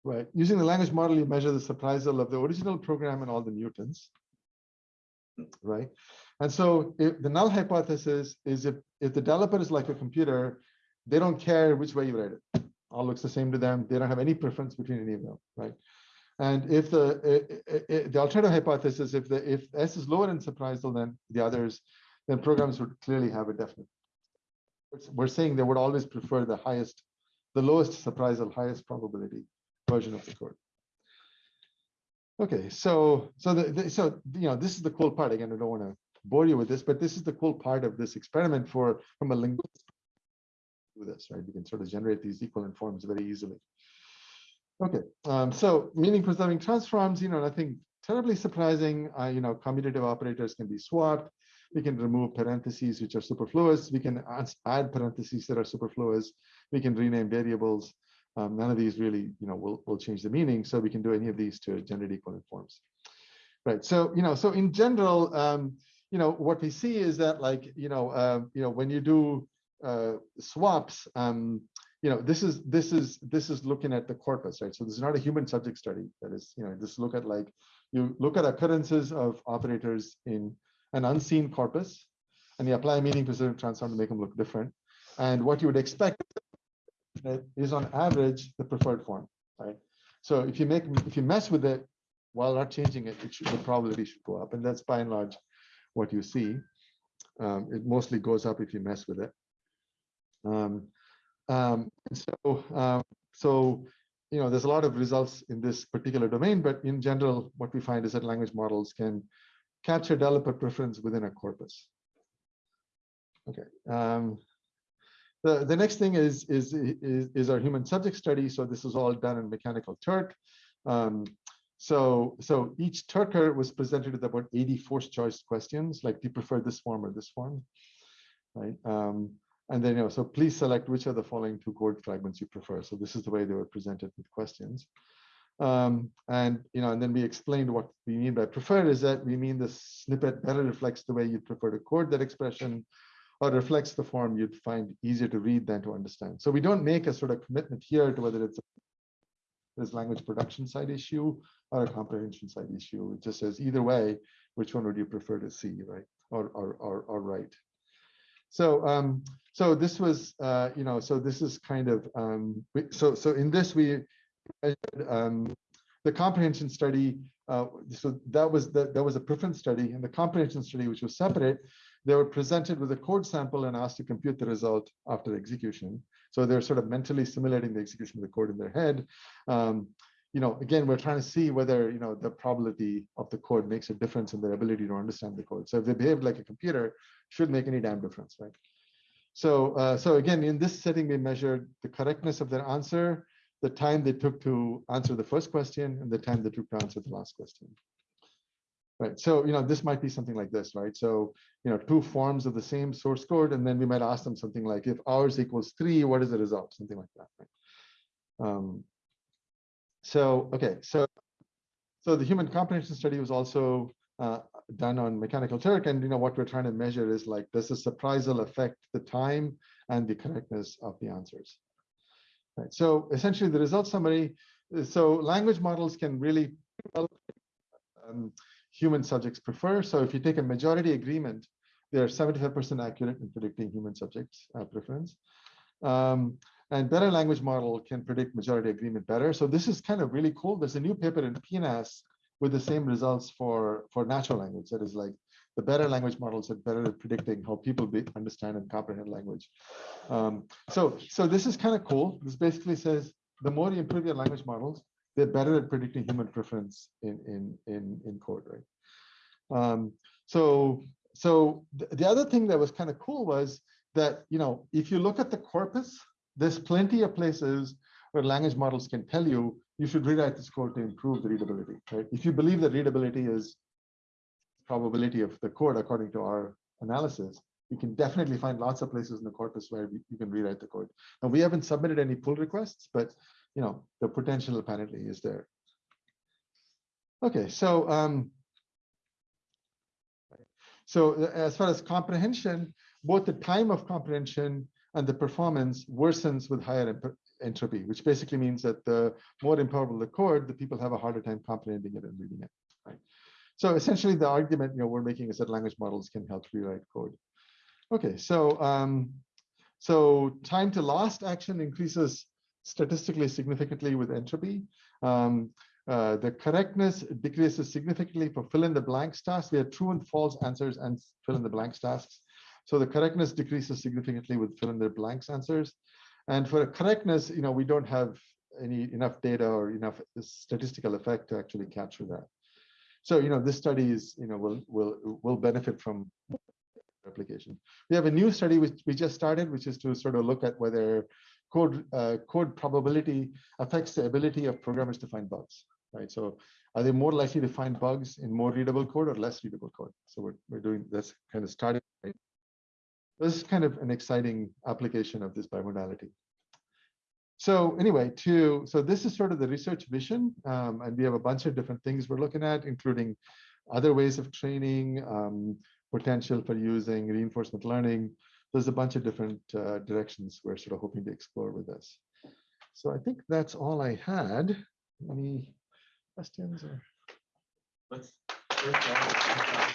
Right. Using the language model, you measure the surprisal of the original program and all the mutants. Right. And so if the null hypothesis is if, if the developer is like a computer, they don't care which way you write it. All looks the same to them. They don't have any preference between any of them. Right. And if the the alternative hypothesis, if the if S is lower in surprisal than the others, then programs would clearly have a definite. We're saying they would always prefer the highest, the lowest surprisal, highest probability version of the code. Okay, so so the, the so you know this is the cool part. Again, I don't want to bore you with this, but this is the cool part of this experiment for from a linguist do this, right? You can sort of generate these equivalent forms very easily. Okay, um, so meaning preserving transforms, you know, nothing terribly surprising. Uh, you know, commutative operators can be swapped. We can remove parentheses which are superfluous. We can add parentheses that are superfluous. We can rename variables. Um, none of these really, you know, will, will change the meaning. So we can do any of these to generate equivalent forms. Right. So, you know, so in general, um, you know, what we see is that like, you know, uh, you know, when you do uh, swaps, um, you know, this is this is this is looking at the corpus, right? So this is not a human subject study. That is, you know, just look at like you look at occurrences of operators in an unseen corpus, and you apply a meaning preserving transform to make them look different. And what you would expect is on average the preferred form, right? So if you make if you mess with it while not changing it, it should, the probability should go up, and that's by and large what you see. Um, it mostly goes up if you mess with it. Um, um, so, um, so you know, there's a lot of results in this particular domain, but in general, what we find is that language models can capture developer preference within a corpus. Okay. Um, the, the next thing is, is, is, is our human subject study. So this is all done in Mechanical Turk. Um, so, so each Turker was presented with about 80 forced choice questions, like do you prefer this form or this form, right? Um, and then, you know, so please select which of the following two code fragments you prefer. So this is the way they were presented with questions. Um, and, you know, and then we explained what we mean by preferred is that we mean the snippet better reflects the way you'd prefer to code that expression or reflects the form you'd find easier to read than to understand. So we don't make a sort of commitment here to whether it's a this language production side issue or a comprehension side issue. It just says either way, which one would you prefer to see, right? Or or or, or write. So um, so this was uh, you know so this is kind of um, so so in this we um, the comprehension study. Uh, so that was the, that was a preference study, and the comprehension study, which was separate, they were presented with a code sample and asked to compute the result after the execution. So they're sort of mentally simulating the execution of the code in their head. Um, you know, again, we're trying to see whether you know the probability of the code makes a difference in their ability to understand the code. So if they behave like a computer, should make any damn difference, right? So, uh, so again, in this setting, we measured the correctness of their answer, the time they took to answer the first question, and the time they took to answer the last question. Right. So, you know, this might be something like this, right? So, you know, two forms of the same source code, and then we might ask them something like, if ours equals three, what is the result? Something like that. Right? Um, so, okay, so, so the human comprehension study was also uh, done on Mechanical Turk, and you know what we're trying to measure is like, does the surprisal affect the time and the correctness of the answers? Right. So essentially, the result summary. So language models can really um, human subjects prefer. So if you take a majority agreement, they are 75% accurate in predicting human subjects uh, preference. Um, and better language model can predict majority agreement better. So this is kind of really cool. There's a new paper in PNAS with the same results for, for natural language. That is like the better language models are better at predicting how people be, understand and comprehend language. Um, so, so this is kind of cool. This basically says the more you improve your language models, they're better at predicting human preference in in in, in code, right? Um, so so th the other thing that was kind of cool was that you know if you look at the corpus, there's plenty of places where language models can tell you you should rewrite this code to improve the readability, right? If you believe that readability is probability of the code according to our analysis, you can definitely find lots of places in the corpus where you can rewrite the code. And we haven't submitted any pull requests, but you know, the potential apparently is there. Okay, so um, so uh, as far as comprehension, both the time of comprehension and the performance worsens with higher entropy, which basically means that the more improbable the code, the people have a harder time comprehending it and reading it. Right. So essentially, the argument you know we're making is that language models can help rewrite code. Okay, so um, so time to last action increases statistically significantly with entropy. Um, uh, the correctness decreases significantly for fill in the blanks tasks. We have true and false answers and fill in the blanks tasks. So the correctness decreases significantly with fill in the blanks answers. And for correctness, you know, we don't have any enough data or enough statistical effect to actually capture that. So, you know, this study is, you know, will will will benefit from replication. We have a new study which we just started, which is to sort of look at whether code uh, code probability affects the ability of programmers to find bugs, right? So are they more likely to find bugs in more readable code or less readable code? So we're, we're doing this kind of starting. This is kind of an exciting application of this bimodality. So anyway, to so this is sort of the research vision, um, and we have a bunch of different things we're looking at, including other ways of training, um, potential for using reinforcement learning. There's a bunch of different uh, directions we're sort of hoping to explore with this. So I think that's all I had. Any questions or? Let's. first, uh,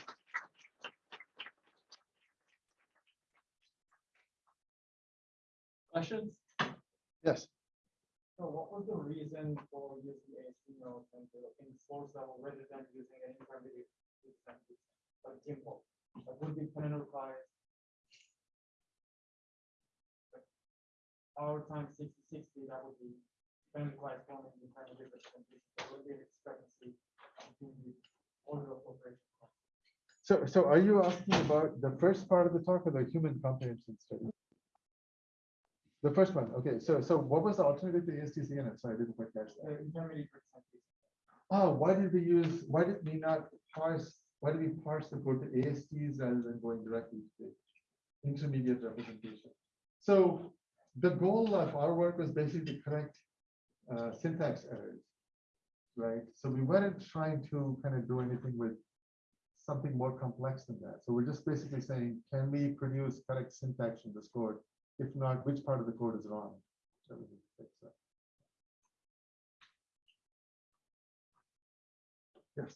Questions? Yes. So what was the reason for using ASP notes and in source level rather than using an intermediate like Gimpo? That would be parameterized. Our time sixty sixty, that would be parameterized one in the intermediate representation. There would be a discrepancy between the order of operation. So, so are you asking about the first part of the talk or the human comprehension study? The first one, okay, so, so what was the alternative to ASTC? ASTCNN? Sorry, I didn't quite catch Uh, that. intermediate. Oh, why did we use, why did we not parse, why did we parse the code to ASTs rather than going directly to the intermediate representation? So the goal of our work was basically to correct uh, syntax errors, right? So we weren't trying to kind of do anything with something more complex than that. So we're just basically saying, can we produce correct syntax in this code? If not, which part of the code is wrong? So we need to fix that. Yes.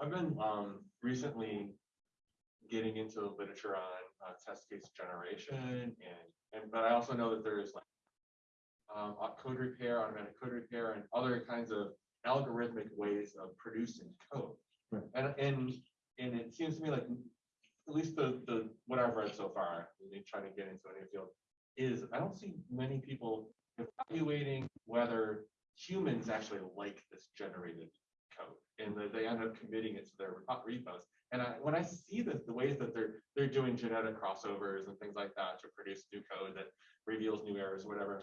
I've been um recently getting into literature on uh, test case generation and and but I also know that there is like um code repair, automatic code repair, and other kinds of algorithmic ways of producing code. Right. And and and it seems to me like at least the the what I've read so far, me try to get into a new field, is I don't see many people evaluating whether humans actually like this generated code and that they end up committing it to their repos. And I, when I see the, the ways that they're they're doing genetic crossovers and things like that to produce new code that reveals new errors, or whatever,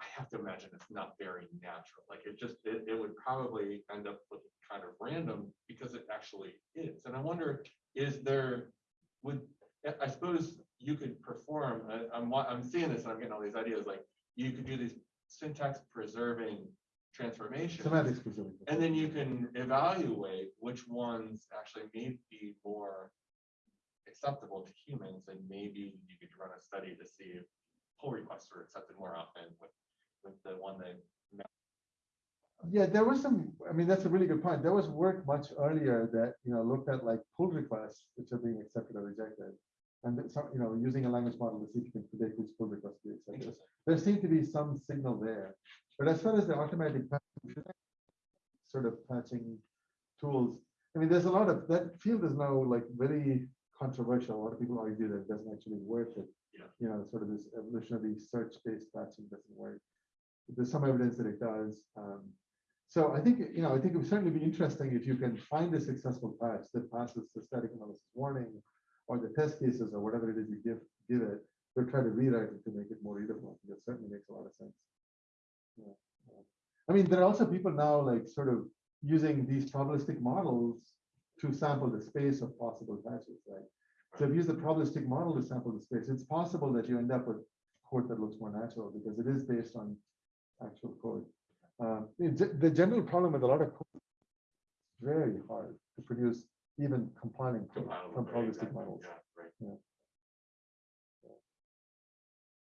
I have to imagine it's not very natural. Like it just it, it would probably end up looking kind of random because it actually is. And I wonder, is there would I suppose you could perform. I, I'm wa- I'm seeing this and I'm getting all these ideas. Like you could do these syntax preserving transformations. Semantics specific. And then you can evaluate which ones actually may be more acceptable to humans, and maybe you could run a study to see if pull requests are accepted more often with, with the one that. Yeah, there was some, I mean, that's a really good point. There was work much earlier that, you know, looked at like pull requests, which are being accepted or rejected. And that some, you know, using a language model to see if you can predict which pull requests to be accepted. There seemed to be some signal there. But as far as the automatic patching, sort of patching tools, I mean, there's a lot of, that field is now like very controversial. A lot of people argue that it doesn't actually work. That, Yeah. you know, sort of this evolutionary search-based patching doesn't work. There's some evidence that it does. Um, so I think, you know, I think it would certainly be interesting if you can find a successful patch that passes the static analysis warning or the test cases or whatever it is you give, give it, they'll try to rewrite it to make it more readable. That certainly makes a lot of sense. Yeah. I mean, there are also people now like sort of using these probabilistic models to sample the space of possible patches, right? So if you use the probabilistic model to sample the space, it's possible that you end up with code that looks more natural because it is based on actual code. Um, the general problem with a lot of code, it's very hard to produce even compiling code Compilable, from right, probabilistic exactly, models. yeah, right.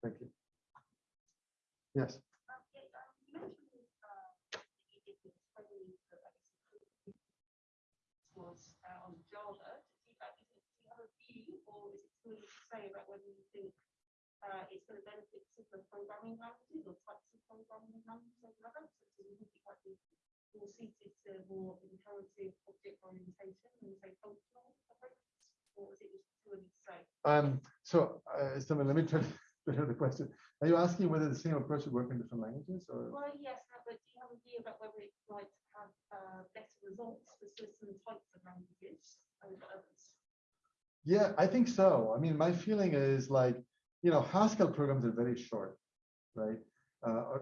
Thank you. Yes, Um, yeah, um, you mentioned, uh, that you did this friendly, uh, I guess, was, uh, on Java. Do you, uh, is it- do you have a view, or is it too early to say about whether you think, uh, it's gonna benefit simpler programming languages or types of programming languages over others? So do you think it more suited to more imperative object orientation and say functional approaches? Or is it just too early to say? um, so, uh, so let me try to better the question. Are you asking whether the same approach would work in different languages or? Well, yes, but do you have a view about whether it might have uh, better results for certain types of languages over others? Yeah, I think so. I mean, my feeling is like, you know, Haskell programs are very short, right?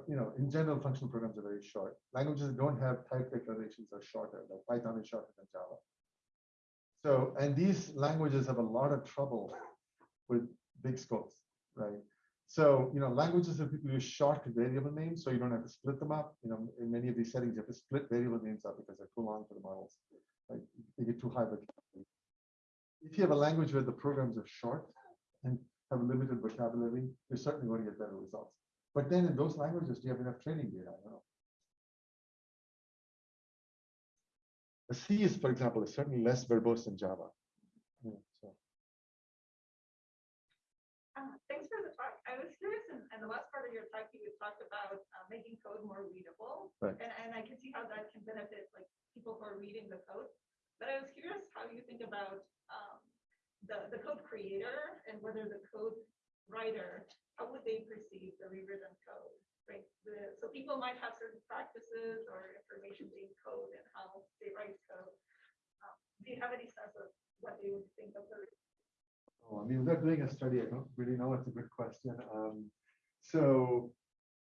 You know, in general, functional programs are very short. Languages that don't have type declarations are shorter, like Python is shorter than Java. So, and these languages have a lot of trouble with big scopes, right? So, you know, languages that people use short variable names, so you don't have to split them up. You know, in many of these settings, you have to split variable names up because they're too long for the models. Like, they get too high if you have a language where the programs are short and have limited vocabulary, you're certainly going to get better results. But then in those languages, do you have enough training data? I don't know. The C is, for example, is certainly less verbose than Java. Yeah, so. Uh, Thanks for the talk. I was curious, in the last part of your talk, you talked about uh, making code more readable. Right. And, and I can see how that can benefit like people who are reading the code. But I was curious how you think about um, the, the code creator and whether the code writer, how would they perceive the rewritten code? Right? The, so people might have certain practices or information being code and how they write code. Um, Do you have any sense of what they would think of the Oh, I mean, without doing a study, I don't really know. It's a good question. Um, so,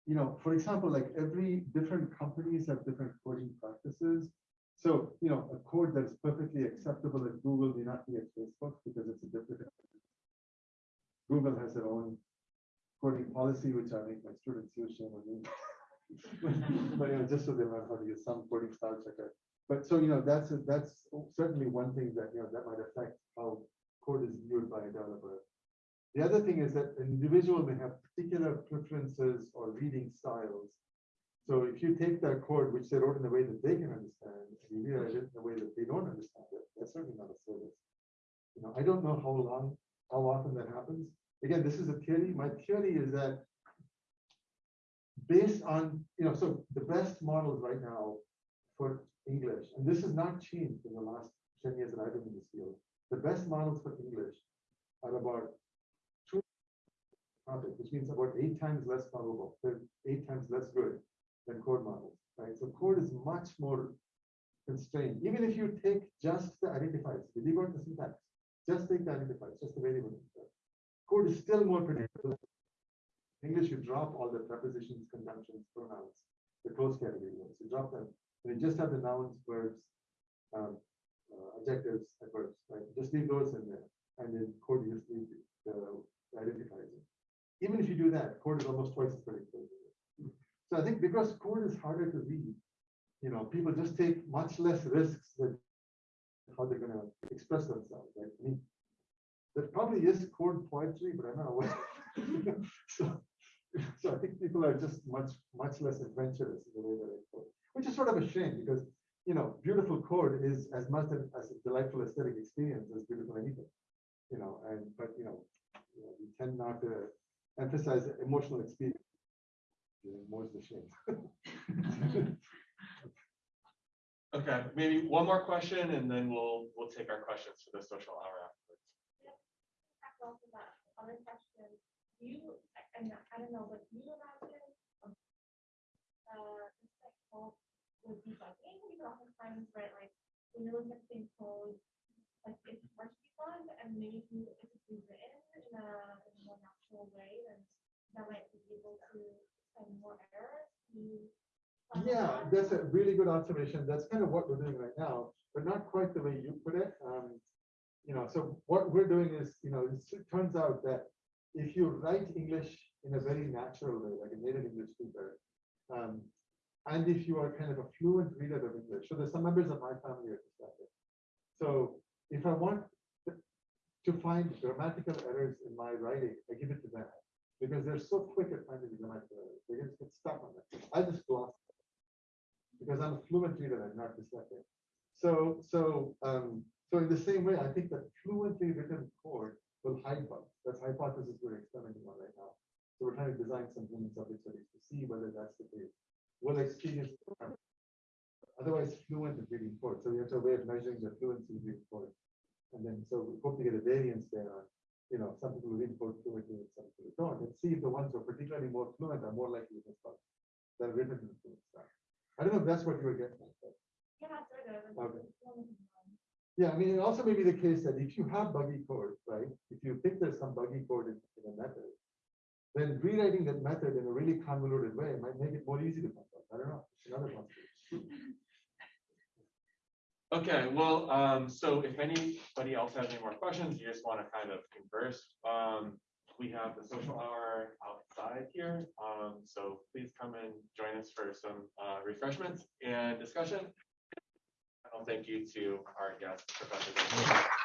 you know, for example, like every different companies have different coding practices. So, you know, a code that's perfectly acceptable at Google may not be at Facebook because it's a different. Google has their own coding policy, which I make my students use. me. But, you know, just so they learn how to use some coding style checker. But so, you know, that's, a- that's certainly one thing that, you know, that might affect how code is viewed by a developer. The other thing is that an individual may have particular preferences or reading styles. So if you take that code, which they wrote in a way that they can understand, and you rewrite it in a way that they don't understand it, that's certainly not a service. You know, I don't know how long, how often that happens. Again, this is a theory. My theory is that based on, you know, so the best models right now for English, and this has not changed in the last 10 years that I've been in this field. The best models for English are about two, which means about eight times less probable, they're eight times less good than code models, right? So code is much more constrained. Even if you take just the identifiers, you leave out the syntax, just take the identifiers, just the variable. right? Code is still more predictable. English, you drop all the prepositions, conjunctions, pronouns, the close category words. You drop them. And you just have the nouns, verbs, um, uh, adjectives, adverbs, right? Just leave those in there. And then code, you just leave the the identifiers. Even if you do that, code is almost twice as predictable. So I think because code is harder to read, you know, people just take much less risks with how they're gonna express themselves, right? I mean, there probably is code poetry, but I'm not aware. So, so I think people are just much, much less adventurous in the way that they code, which is sort of a shame because, you know, beautiful code is as much as a delightful aesthetic experience as beautiful anything. You know, and, but, you know, you know, we tend not to emphasize emotional experience. You know, More is the shame. Okay, maybe one more question and then we'll, we'll take our questions for the social hour off of that other question, you, and I don't know, but you imagine. um, Uh, this like would be hey, we can oftentimes write like, we know something called. Like it's partially fun and maybe if it's in a, in a more natural way, then that might be able to find more errors. You. Yeah, that's a really good observation. That's kind of what we're doing right now, but not quite the way you put it. Um, you know, so what we're doing is, you know, it turns out that if you write English in a very natural way, like a native English speaker, um, and if you are kind of a fluent reader of English, so there's some members of my family are dyslexic. So if I want to- find grammatical errors in my writing, I give it to them. Because they're so quick at finding the grammatical errors, they just get stuck on it. I just gloss. Because I'm a fluent reader, I'm not dyslexic. So, so, um, so in the same way, I think that fluently written code will hide bugs. That's hypothesis we're experimenting on right now. So we're trying to design some human subject studies to see whether that's the case. Will experience. Otherwise, fluent is reading code. So we have to have a way of measuring the fluency of reading code. And then, so we hope to get a variance there on, you know, some people read code fluently and some people don't, and see if the ones who are particularly more fluent are more likely to. That are written in the fluent style. I don't know if that's what you were getting at. but- Yeah, sort of. Okay. it's one of them. Yeah, I mean, it also may be the case that if you have buggy code, right, if you think there's some buggy code in, in a method, then rewriting that method in a really convoluted way might make it more easy to find out. I don't know. It's another possibility. Okay, well, um, so if anybody else has any more questions, you just want to kind of converse, um, we have the social hour outside here. Um, so please come and join us for some, uh, refreshments and discussion. Thank you to our guest, Professor.